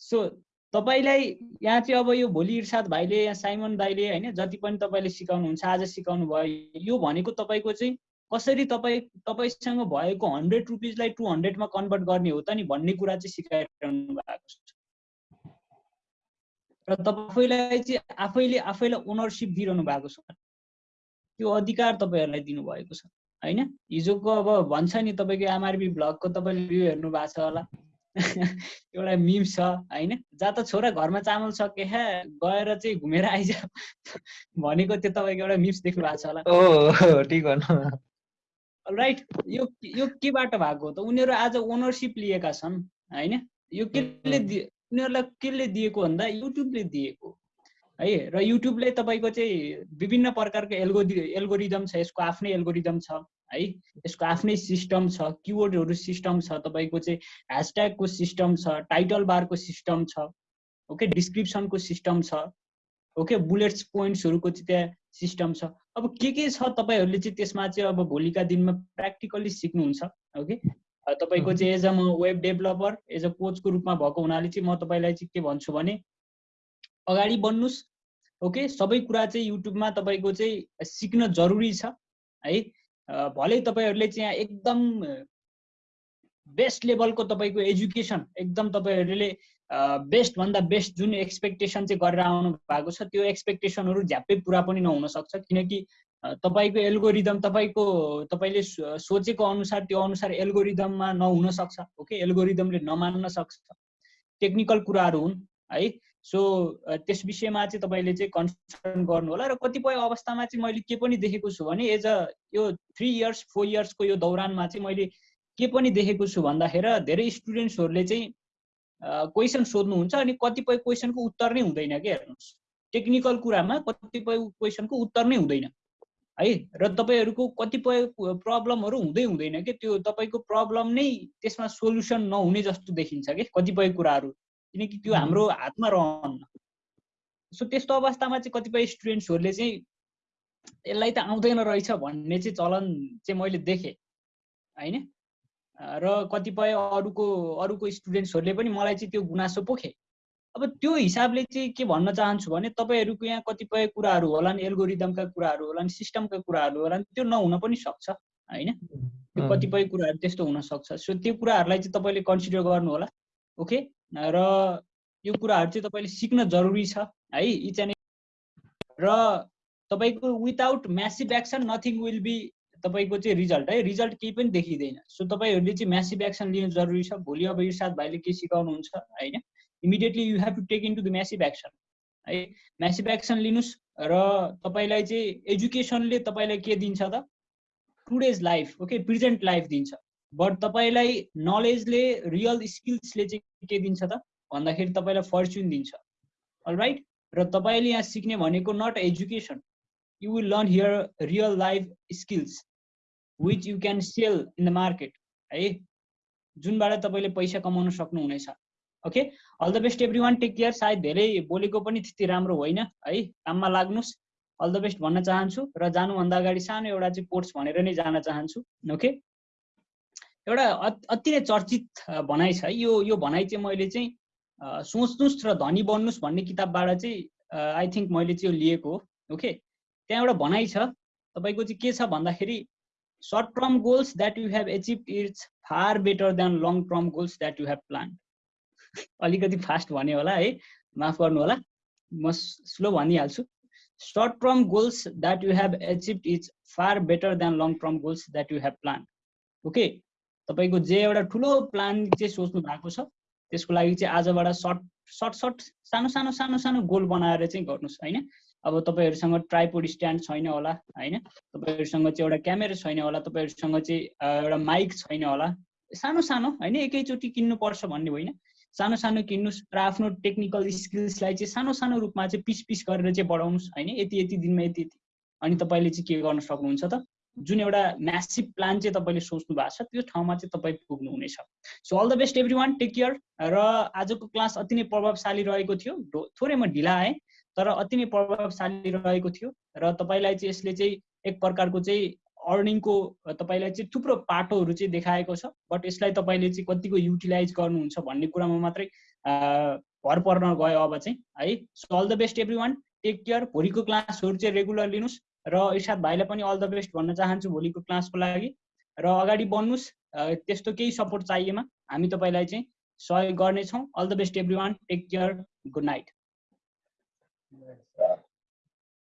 सो तपाईँलाई यहाँ चाहिँ अब यो भोलि इर्साद भाइले यहाँ साइमन दाईले होइन जति पनि तपाईँले सिकाउनुहुन्छ आज सिकाउनु भयो यो भनेको तपाईँको चाहिँ कसरी तपाईँ तपाईँसँग भएको हन्ड्रेड रुपिजलाई टु हन्ड्रेडमा कन्भर्ट गर्ने हो त नि भन्ने कुरा चाहिँ सिकाइरहनु भएको छ। र तपाईँलाई चाहिँ आफैले आफैलाई ओनरसिप दिइरहनु भएको छ। त्यो अधिकार तपाईँहरूलाई दिनुभएको छ होइन? हिजोको अब भन्छ नि तपाईँको एमआरबी ब्लगको तपाईँले भ्यू हेर्नु भएको छ होला। एउटा मिम्स छ होइन? जहाँ त छोरा घरमा चामल सके हे गएर चाहिँ घुमेर आइज भनेको त्यो तपाईँको एउटा मिम्स देख्नु भएको छ होला। राइट यो यो केबाट भएको हो त? उनीहरू आज ओनरसिप लिएका छन् होइन? यो केले दिए उनीहरूलाई केले दिएको भन्दा युट्युबले दिएको। है र युट्युबले तपाईँको चाहिँ विभिन्न प्रकारको एल्गोरि एल्गोरिदम छ यसको आफ्नै एल्गोरिदम छ। है। यसको आफ्नै सिस्टम छ किवर्डहरू सिस्टम छ तपाईँको चाहिँ ह्यासट्यागको सिस्टम छ टाइटल बारको सिस्टम छ ओके डिस्क्रिप्सनको सिस्टम छ ओके बुलेट्स पोइन्ट्सहरूको चाहिँ त्यहाँ सिस्टम छ। अब के के छ तपाईँहरूले चाहिँ त्यसमा चाहिँ अब भोलिका दिनमा प्र्याक्टिकल्ली सिक्नुहुन्छ ओके तपाईँको चाहिँ एज अ म वेब डेभलपर एज अ कोचको रूपमा भएको हुनाले चाहिँ म तपाईँलाई चाहिँ के भन्छु भने अगाडि बढ्नुहोस् ओके सबै कुरा चाहिँ युट्युबमा तपाईँको चाहिँ सिक्न जरुरी छ है? भलै तपाईँहरूले चाहिँ एकदम बेस्ट लेभलको तपाईँको एजुकेसन एकदम तपाईँहरूले बेस्ट भन्दा बेस्ट जुन एक्सपेक्टेसन चाहिँ गरेर आउनु भएको छ त्यो एक्सपेक्टेसनहरू झ्याप्पै पुरा पनि नहुन सक्छ किनकि तपाईँको एल्गोरिदम तपाईँको तपाईँले सोचेको अनुसार त्यो अनुसार एल्गोरिदममा नहुन सक्छ ओके? एल्गोरिदमले नमान्न सक्छ टेक्निकल कुराहरू हुन् है? सो त्यस विषयमा चाहिँ तपाईँले चाहिँ कन्सर्न गर्नु होला र कतिपय अवस्थामा चाहिँ मैले के पनि देखेको छु भने एज अ यो थ्री इयर्स फोर इयर्सको यो दौरानमा चाहिँ मैले के पनि देखेको छु भन्दाखेरि धेरै स्टुडेन्ट्सहरूले चाहिँ क्वेसन सोध्नुहुन्छ अनि कतिपय क्वेसनको उत्तर नै हुँदैन क्या हेर्नुहोस्। टेक्निकल कुरामा कतिपय क्वेसनको उत्तर नै हुँदैन। है? र तपाईँहरूको कतिपय प्रब्लमहरू हुँदै हुँदैन कि? त्यो तपाईँको प्रब्लम नै त्यसमा सोल्युसन नहुने जस्तो देखिन्छ कि? कतिपय कुराहरू। किनकि त्यो हाम्रो हातमा रहन्न सो त्यस्तो अवस्थामा चाहिँ कतिपय स्टुडेन्ट्सहरूले चाहिँ यसलाई त आउँदैन रहेछ भन्ने चाहिँ चलन चाहिँ मैले देखेँ होइन? र कतिपय अरूको अरूको स्टुडेन्ट्सहरूले पनि मलाई चाहिँ त्यो गुनासो पोखे। अब त्यो हिसाबले चाहिँ के भन्न चाहन्छु भने तपाईँहरूको यहाँ कतिपय कुराहरू होलान् एल्गोरिदमका कुराहरू होलान् सिस्टमका कुराहरू होलान् त्यो नहुन पनि सक्छ होइन? त्यो कतिपय कुराहरू त्यस्तो हुनसक्छ सो त्यो कुराहरूलाई चाहिँ तपाईँले कन्सिडर गर्नु होला ओके? र यो कुराहरू चाहिँ तपाईँले सिक्न जरुरी छ है? इच एन्ड र तपाईँको without massive action nothing will be तपाईँको चाहिँ रिजल्ट है? रिजल्ट केही पनि देखिँदैन। सो तपाईँहरूले चाहिँ म्यासिभ एक्सन लिनु जरुरी छ। भोलि अब इर्साद भाइले के सिकाउनुहुन्छ होइन? Immediately you have to take in to the massive action है? म्यासिभ एक्सन लिनुहोस् र तपाईँलाई चाहिँ एजुकेसनले तपाईँलाई के दिन्छ त? Today's life okay present life दिन्छ। बट तपाईँलाई नलेजले रियल स्किल्सले चाहिँ के दिन्छ त? भन्दाखेरि तपाईँलाई फर्च्युन दिन्छ। राइट र तपाईँले यहाँ सिक्ने भनेको not education you will learn here real life skills which you can sell in the market है? जुनबाट तपाईँले पैसा कमाउन सक्नुहुनेछ। Okay all the best everyone take care सायद धेरै बोलेको पनि त्यति राम्रो होइन। है? काममा लाग्नुहोस्। अल द बेस्ट भन्न चाहन्छु र जानुभन्दा अगाडि सानो एउटा चाहिँ कोर्स भनेर नै जान चाहन्छु। ओके एउटा अत- नै चर्चित भनाइ छ। यो यो भनाइ चाहिँ मैले चाहिँ सोच्नुहोस् र धनी बन्नुहोस् भन्ने किताबबाट चाहिँ आई थिङ्क मैले चाहिँ यो लिएको हो। ओके? त्यहाँ एउटा भनाइ छ। तपाईँको चाहिँ के छ भन्दाखेरि short term goals that you have achieve it's far better than long term goals that you have plan अलिकति फास्ट भने होला है? माफ गर्नु होला। म slow भनिहाल्छु। Short term goals that you have achieve it's far better than long term goals that you have plan okay? तपाईँको जे एउटा ठुलो प्लान चाहिँ सोच्नु भएको छ त्यसको लागि चाहिँ आजबाट सर्ट सर्ट सर्ट सानो सानो सानो सानो गोल बनाएर चाहिँ गर्नुहोस् होइन? अब तपाईँहरूसँग ट्राइपोड स्ट्यान्ड छैन होला होइन? तपाईँहरूसँग चाहिँ एउटा क्यामेरा छैन होला तपाईँहरूसँग चाहिँ एउटा माइक छैन होला। सानो सानो होइन? एकैचोटि किन्नुपर्छ भन्ने होइन। सानो सानो किन्नुहोस् र आफ्नो टेक्निकल स्किल्सलाई चाहिँ सानो सानो रूपमा चाहिँ पिस पिस गरेर चाहिँ बढाउनुहोस् होइन? यति यति दिनमा यति यति। अनि तपाईँले चाहिँ के गर्न सक्नुहुन्छ त? जुन एउटा म्यासिभ प्लान चाहिँ तपाईँले सोच्नु भएको छ त्यो ठाउँमा चाहिँ तपाईँ पुग्नुहुनेछ। So all the best everyone take care र आजको क्लास अति नै प्रभावशाली रहेको थियो। थोरै म ढिला आएँ तर अति नै प्रभावशाली रहेको थियो। र तपाईँलाई चाहिँ यसले चाहिँ एक प्रकारको चाहिँ अर्निङको तपाईँलाई चाहिँ थुप्रो पाटोहरू चाहिँ देखाएको छ। बट यसलाई तपाईँले चाहिँ कतिको युटिलाइज गर्नुहुन्छ भन्ने कुरामा मात्रै भर पर्न गयो अब चाहिँ है। So all the best everyone take care भोलिको क्लासहरू चाहिँ रेगुलर लिनुहोस्। र इर्साद भाइलाई पनि अल द बेस्ट भन्न चाहन्छु भोलिको क्लासको लागि। र अगाडि बढ्नुहोस् त्यस्तो केही सपोर्ट चाहिएमा हामी तपाईँलाई चाहिँ सहयोग गर्नेछौँ। All the best everyone take care good night